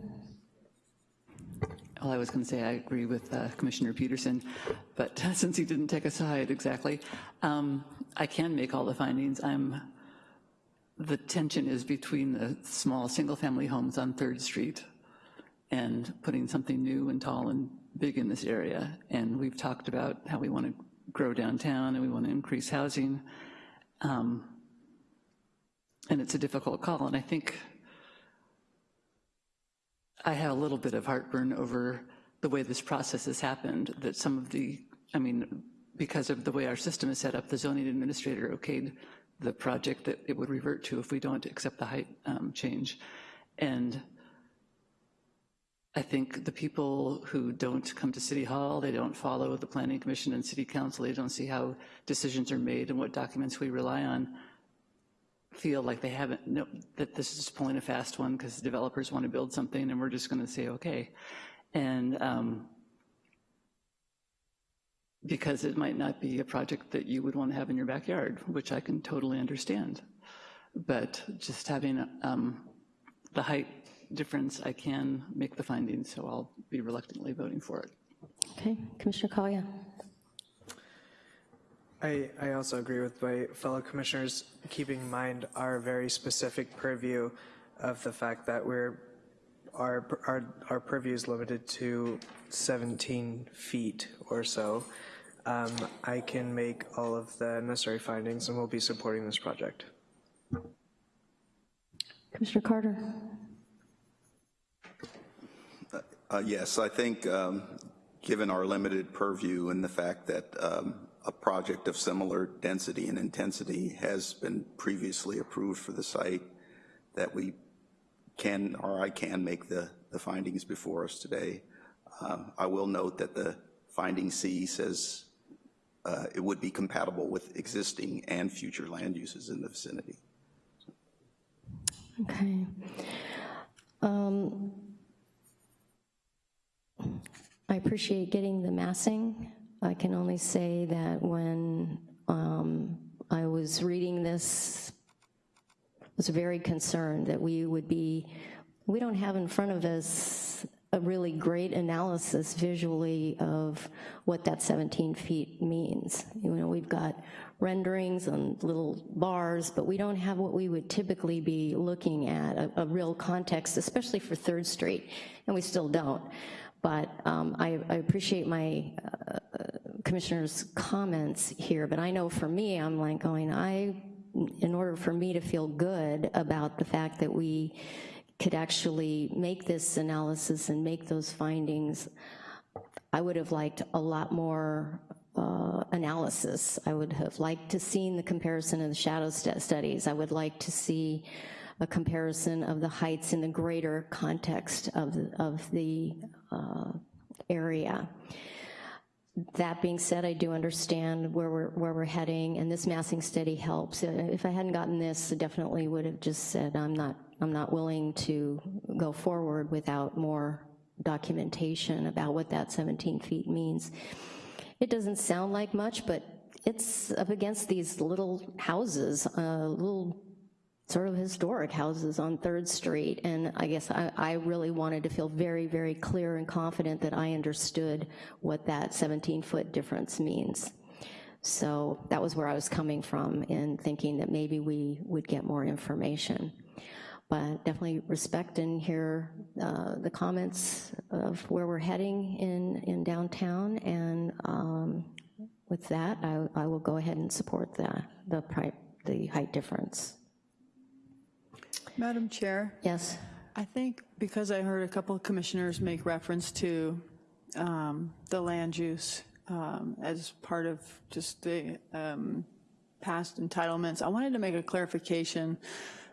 Well, I was going to say I agree with uh, Commissioner Peterson, but since he didn't take a side exactly, um, I can make all the findings. I'm, the tension is between the small single-family homes on Third Street and putting something new and tall and big in this area. And we've talked about how we want to grow downtown and we want to increase housing. Um, and it's a difficult call. And I think I have a little bit of heartburn over the way this process has happened, that some of the, I mean, because of the way our system is set up, the zoning administrator okayed the project that it would revert to if we don't accept the height um, change. And I think the people who don't come to City Hall, they don't follow the Planning Commission and City Council, they don't see how decisions are made and what documents we rely on, feel like they haven't, no, that this is pulling a fast one because developers want to build something and we're just going to say, okay. And um, because it might not be a project that you would want to have in your backyard, which I can totally understand. But just having um, the height difference, I can make the findings, so I'll be reluctantly voting for it. Okay, Commissioner Kalia? I, I also agree with my fellow commissioners, keeping in mind our very specific purview of the fact that we're, our, our, our purview is limited to 17 feet or so. Um, I can make all of the necessary findings and we'll be supporting this project. Commissioner Carter? Uh, Yes, I think, um, given our limited purview and the fact that um, a project of similar density and intensity has been previously approved for the site, that we can, or I can make the, the findings before us today. Um, I will note that the finding C says uh, it would be compatible with existing and future land uses in the vicinity. Okay. Um, I appreciate getting the massing. I can only say that when um, I was reading this, I was very concerned that we would be, we don't have in front of us a really great analysis visually of what that 17 feet means. You know, we've got renderings and little bars, but we don't have what we would typically be looking at, a, a real context, especially for Third Street, and we still don't. But um, I, I, appreciate my uh, commissioner's comments here, but I know for me, I'm like going, I, in order for me to feel good about the fact that we could actually make this analysis and make those findings, I would have liked a lot more uh, analysis. I would have liked to seen the comparison of the shadow st studies. I would like to see a comparison of the heights in the greater context of the, of the area. That being said, I do understand where we're, where we're heading, and this massing study helps. Uh, if I hadn't gotten this, I definitely would have just said, I'm not, I'm not willing to go forward without more documentation about what that 17 feet means. It doesn't sound like much, but it's up against these little houses, uh, little sort of historic houses on Third Street, and I guess I, I, really wanted to feel very, very clear and confident that I understood what that 17-foot difference means. So that was where I was coming from in thinking that maybe we would get more information. But definitely respect and hear uh, the comments of where we're heading in, in downtown, and um, with that, I, I, will go ahead and support the, the, the height difference. Madam Chair? Yes. I think because I heard a couple of commissioners make reference to um, the land use um, as part of just the um, past entitlements, I wanted to make a clarification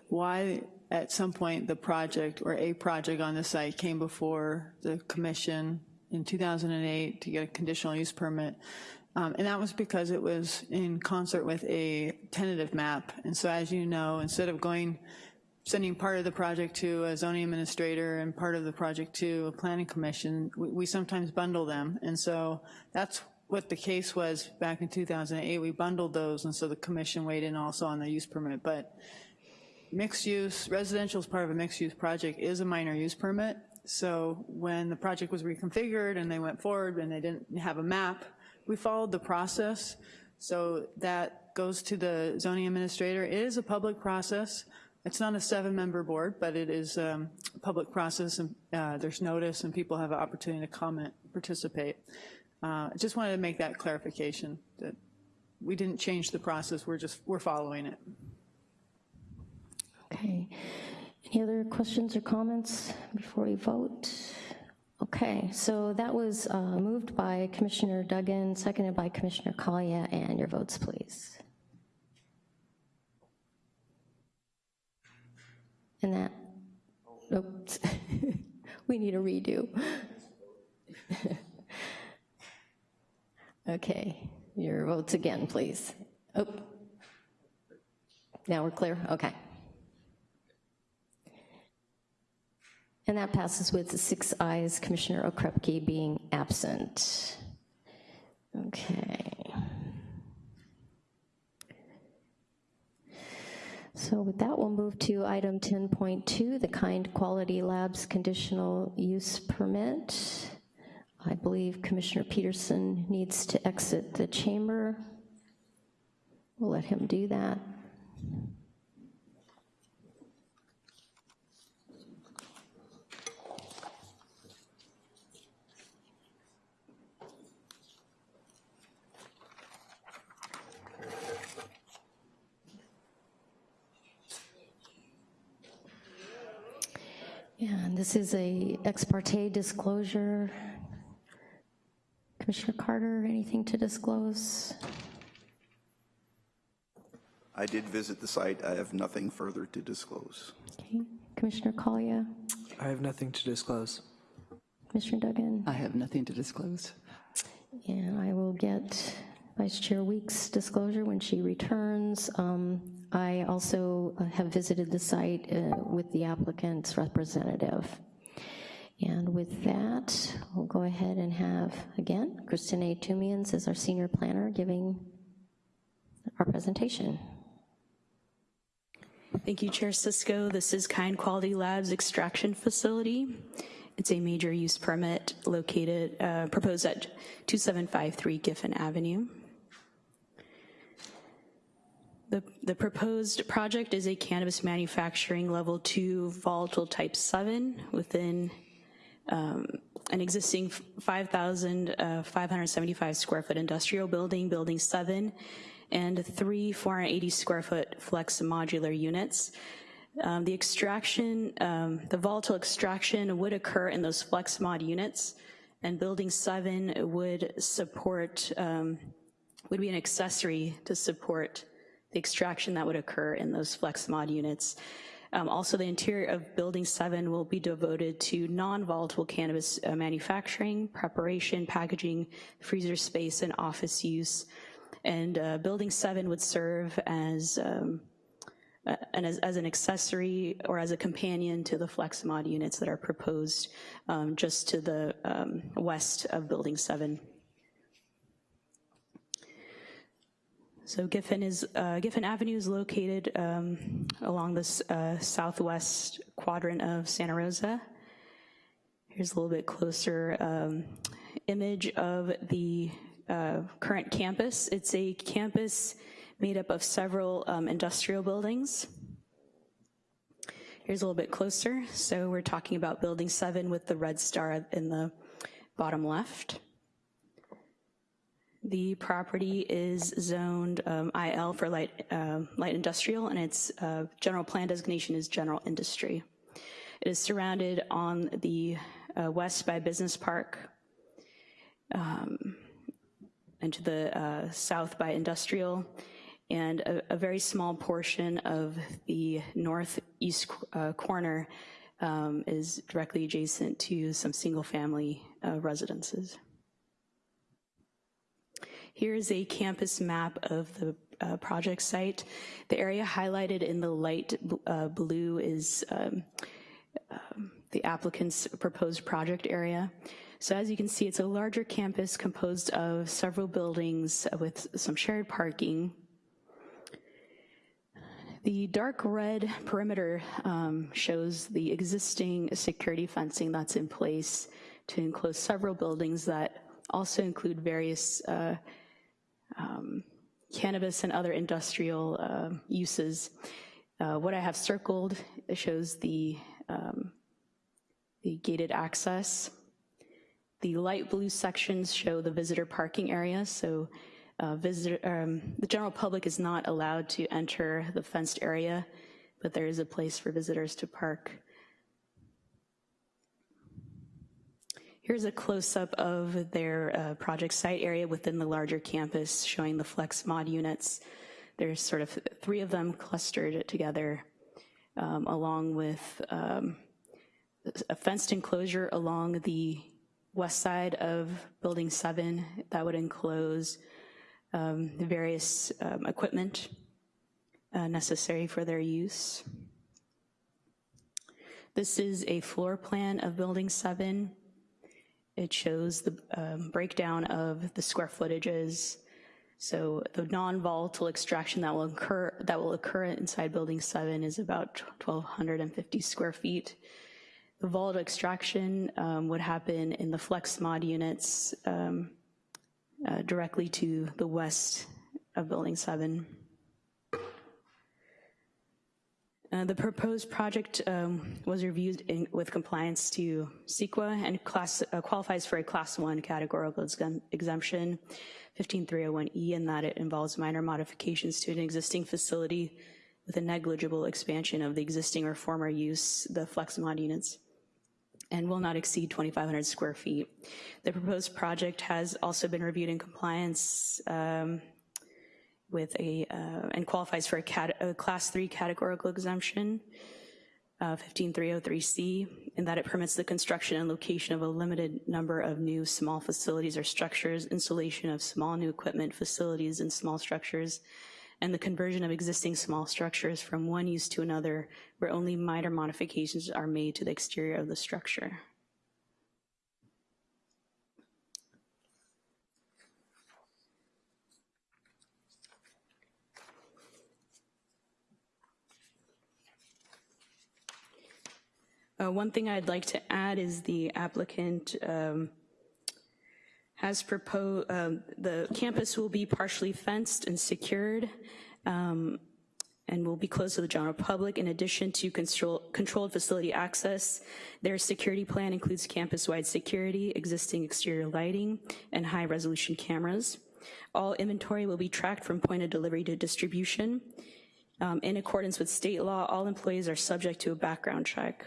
why at some point the project or a project on the site came before the commission in 2008 to get a conditional use permit. Um, and that was because it was in concert with a tentative map. And so as you know, instead of going sending part of the project to a zoning administrator and part of the project to a planning commission, we, we sometimes bundle them. And so that's what the case was back in 2008. We bundled those, and so the commission weighed in also on the use permit. But mixed use, residential is part of a mixed use project is a minor use permit. So when the project was reconfigured and they went forward and they didn't have a map, we followed the process. So that goes to the zoning administrator. It is a public process. It's not a seven-member board, but it is um, a public process, and uh, there's notice, and people have an opportunity to comment, participate. Uh, I just wanted to make that clarification, that we didn't change the process, we're just, we're following it. Okay. Any other questions or comments before we vote? Okay, so that was uh, moved by Commissioner Duggan, seconded by Commissioner Collier, and your votes, please. And that, oops, we need a redo. Okay, your votes again, please. Oh, now we're clear, okay. And that passes with six ayes, Commissioner Okrepkie being absent. Okay. So with that, we'll move to item 10.2, the Kind Quality Labs conditional use permit. I believe Commissioner Peterson needs to exit the chamber. We'll let him do that. And this is a ex parte disclosure. Commissioner Carter, anything to disclose? I did visit the site. I have nothing further to disclose. Okay. Commissioner Collier, I have nothing to disclose. Commissioner Duggan, I have nothing to disclose. and I will get Vice Chair Weeks' disclosure when she returns. Um, I also uh, have visited the site uh, with the applicant's representative. And with that, we'll go ahead and have, again, Kristinae Toomians as our senior planner giving our presentation. Thank you, Chair Cisco. This is Kind Quality Labs Extraction Facility. It's a major use permit located, uh, proposed at 2753 Giffen Avenue. The, the proposed project is a cannabis manufacturing level two volatile type seven within um, an existing 5,575 square foot industrial building, building seven, and three 480 square foot flex modular units. Um, the extraction, um, the volatile extraction would occur in those flex mod units, and building seven would support, um, would be an accessory to support the extraction that would occur in those flex mod units. Um, also, the interior of Building 7 will be devoted to non-volatile cannabis uh, manufacturing, preparation, packaging, freezer space, and office use. And uh, Building 7 would serve as, um, uh, and as, as, an accessory or as a companion to the flex mod units that are proposed um, just to the um, west of Building 7. So Giffen is uh, Giffen Avenue is located um, along the uh, southwest quadrant of Santa Rosa. Here's a little bit closer um, image of the uh, current campus. It's a campus made up of several um, industrial buildings. Here's a little bit closer. So we're talking about building seven with the red star in the bottom left. The property is zoned um, IL for light, uh, light industrial and its uh, general plan designation is general industry. It is surrounded on the uh, west by Business Park um, and to the uh, south by industrial and a, a, very small portion of the northeast uh, corner um, is directly adjacent to some single family uh, residences. Here's a campus map of the uh, project site. The area highlighted in the light uh, blue is um, um, the applicant's proposed project area. So as you can see, it's a larger campus composed of several buildings with some shared parking. The dark red perimeter um, shows the existing security fencing that's in place to enclose several buildings that also include various uh, um, cannabis and other industrial uh, uses. Uh, what I have circled shows the, um, the gated access. The light blue sections show the visitor parking area, so uh, visitor, um, the general public is not allowed to enter the fenced area, but there is a place for visitors to park. Here's a close-up of their uh, project site area within the larger campus, showing the flex mod units. There's sort of three of them clustered together, um, along with um, a fenced enclosure along the west side of Building 7 that would enclose um, the various um, equipment uh, necessary for their use. This is a floor plan of Building 7. It shows the um, breakdown of the square footages. So the non-volatile extraction that will occur that will occur inside Building 7 is about 1,250 square feet. The volatile extraction um, would happen in the flex mod units um, uh, directly to the west of Building 7. Uh, the proposed project um, was reviewed in, with compliance to CEQA and class, uh, qualifies for a class one categorical exemption, 15301E, in that it involves minor modifications to an existing facility with a negligible expansion of the existing or former use, the flex mod units and will not exceed 2,500 square feet. The proposed project has also been reviewed in compliance um, with a, uh, and qualifies for a, cat, a, class three categorical exemption, uh, 15303C, in that it permits the construction and location of a limited number of new small facilities or structures, installation of small new equipment, facilities, and small structures, and the conversion of existing small structures from one use to another where only minor modifications are made to the exterior of the structure. Uh, one thing I'd like to add is the applicant um, has proposed, um, the campus will be partially fenced and secured um, and will be closed to the general public. In addition to control, controlled facility access, their security plan includes campus-wide security, existing exterior lighting, and high-resolution cameras. All inventory will be tracked from point of delivery to distribution. Um, in accordance with state law, all employees are subject to a background check.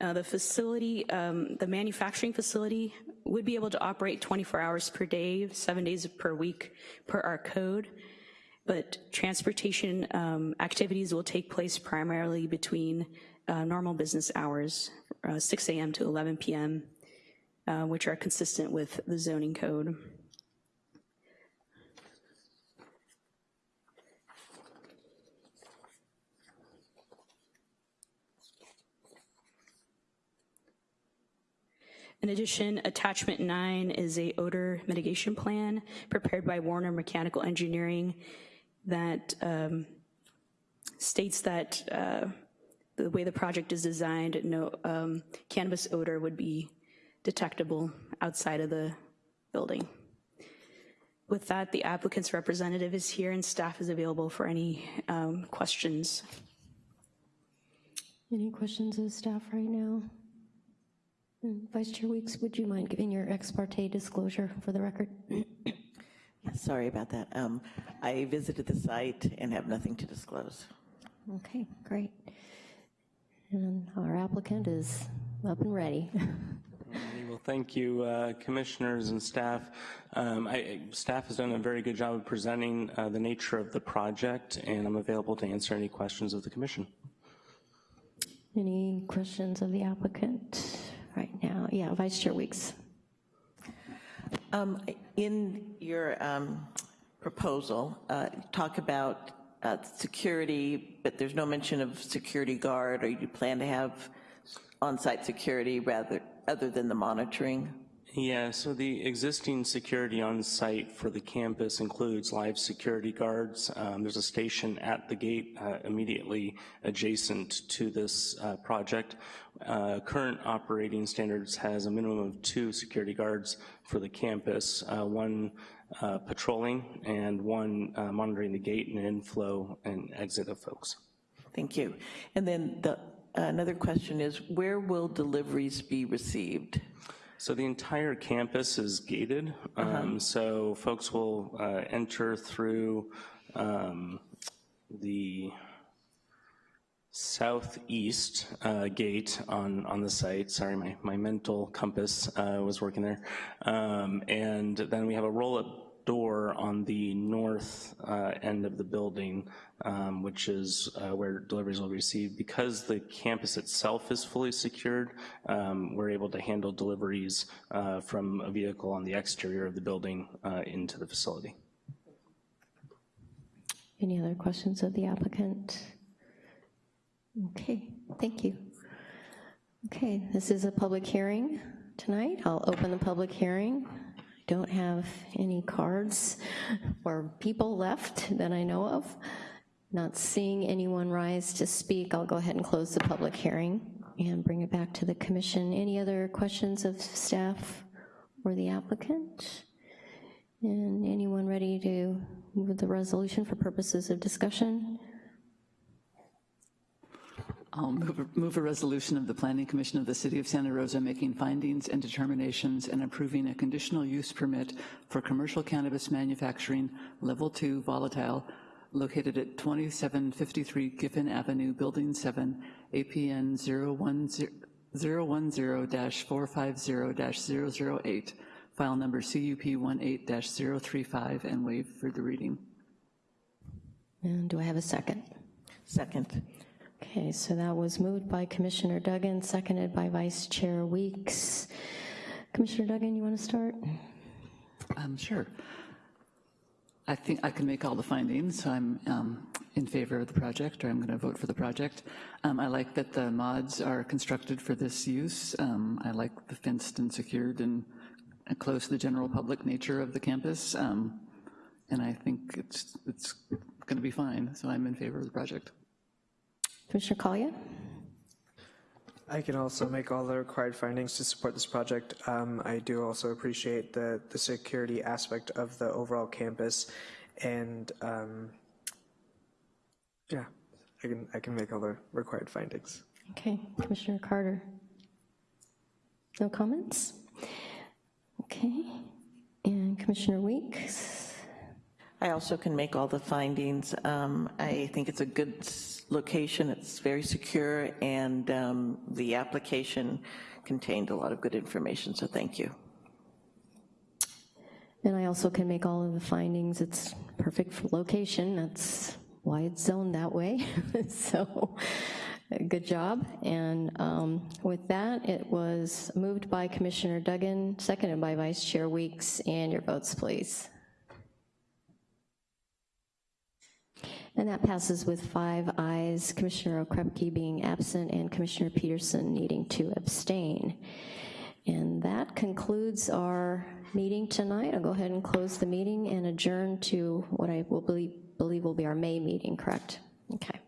Uh, the facility, um, the manufacturing facility would be able to operate 24 hours per day, seven days per week per our code, but transportation um, activities will take place primarily between uh, normal business hours, uh, 6 a.m. to 11 p.m., uh, which are consistent with the zoning code. In addition, attachment nine is a odor mitigation plan prepared by Warner Mechanical Engineering that um, states that uh, the way the project is designed, no um, cannabis odor would be detectable outside of the building. With that, the applicant's representative is here and staff is available for any um, questions. Any questions of staff right now? Vice Chair Weeks, would you mind giving your ex parte disclosure for the record? Sorry about that. Um, I visited the site and have nothing to disclose. Okay, great. And our applicant is up and ready. Well, thank you, uh, commissioners and staff. Um, I, staff has done a very good job of presenting uh, the nature of the project, and I'm available to answer any questions of the commission. Any questions of the applicant? Right now. Yeah, Vice Chair Weeks. Um, In your um, proposal, uh, talk about uh, security, but there's no mention of security guard, or you plan to have on-site security rather, other than the monitoring? Yeah, so the existing security on site for the campus includes live security guards. Um, there's a station at the gate uh, immediately adjacent to this uh, project. Uh, current operating standards has a minimum of two security guards for the campus, uh, one uh, patrolling and one uh, monitoring the gate and inflow and exit of folks. Thank you. And then the, another question is, where will deliveries be received? So the entire campus is gated, um, so folks will uh, enter through um, the southeast uh, gate on, on the site. Sorry, my, my mental compass uh, was working there. Um, and then we have a roll-up door on the north uh, end of the building, um, which is uh, where deliveries will be received. Because the campus itself is fully secured, um, we're able to handle deliveries uh, from a vehicle on the exterior of the building uh, into the facility. Any other questions of the applicant? Okay, thank you. Okay, this is a public hearing tonight. I'll open the public hearing. Don't have any cards or people left that I know of. Not seeing anyone rise to speak, I'll go ahead and close the public hearing and bring it back to the commission. Any other questions of staff or the applicant? And anyone ready to move the resolution for purposes of discussion? I'll move a, move a resolution of the Planning Commission of the City of Santa Rosa making findings and determinations and approving a conditional use permit for commercial cannabis manufacturing, level two volatile, located at 2753 Giffen Avenue, Building 7, APN 010-450-008, file number CUP 18-035, and waive further reading. And do I have a second? Second. Okay, so that was moved by Commissioner Duggan, seconded by Vice Chair Weeks. Commissioner Duggan, you want to start? Um, sure. I think I can make all the findings. So I'm um, in favor of the project, or I'm going to vote for the project. Um, I like that the mods are constructed for this use. Um, I like the fenced and secured and, close to the general public nature of the campus. Um, and I think it's, it's going to be fine, so I'm in favor of the project. Commissioner Collier? I can also make all the required findings to support this project. Um, I do also appreciate the, the security aspect of the overall campus. And um, yeah, I can, I can make all the required findings. Okay, Commissioner Carter? No comments? Okay, and Commissioner Weeks? I also can make all the findings. Um, I think it's a good s- location, it's very secure, and um, the application contained a lot of good information, so thank you. And I also can make all of the findings. It's perfect for location. That's why it's zoned that way. So, good job. And um, with that, it was moved by Commissioner Duggan, seconded by Vice Chair Weeks, and your votes, please. And that passes with five ayes, Commissioner Okrepkie being absent and Commissioner Peterson needing to abstain. And that concludes our meeting tonight. I'll go ahead and close the meeting and adjourn to what I will believe, believe will be our May meeting, correct? Okay.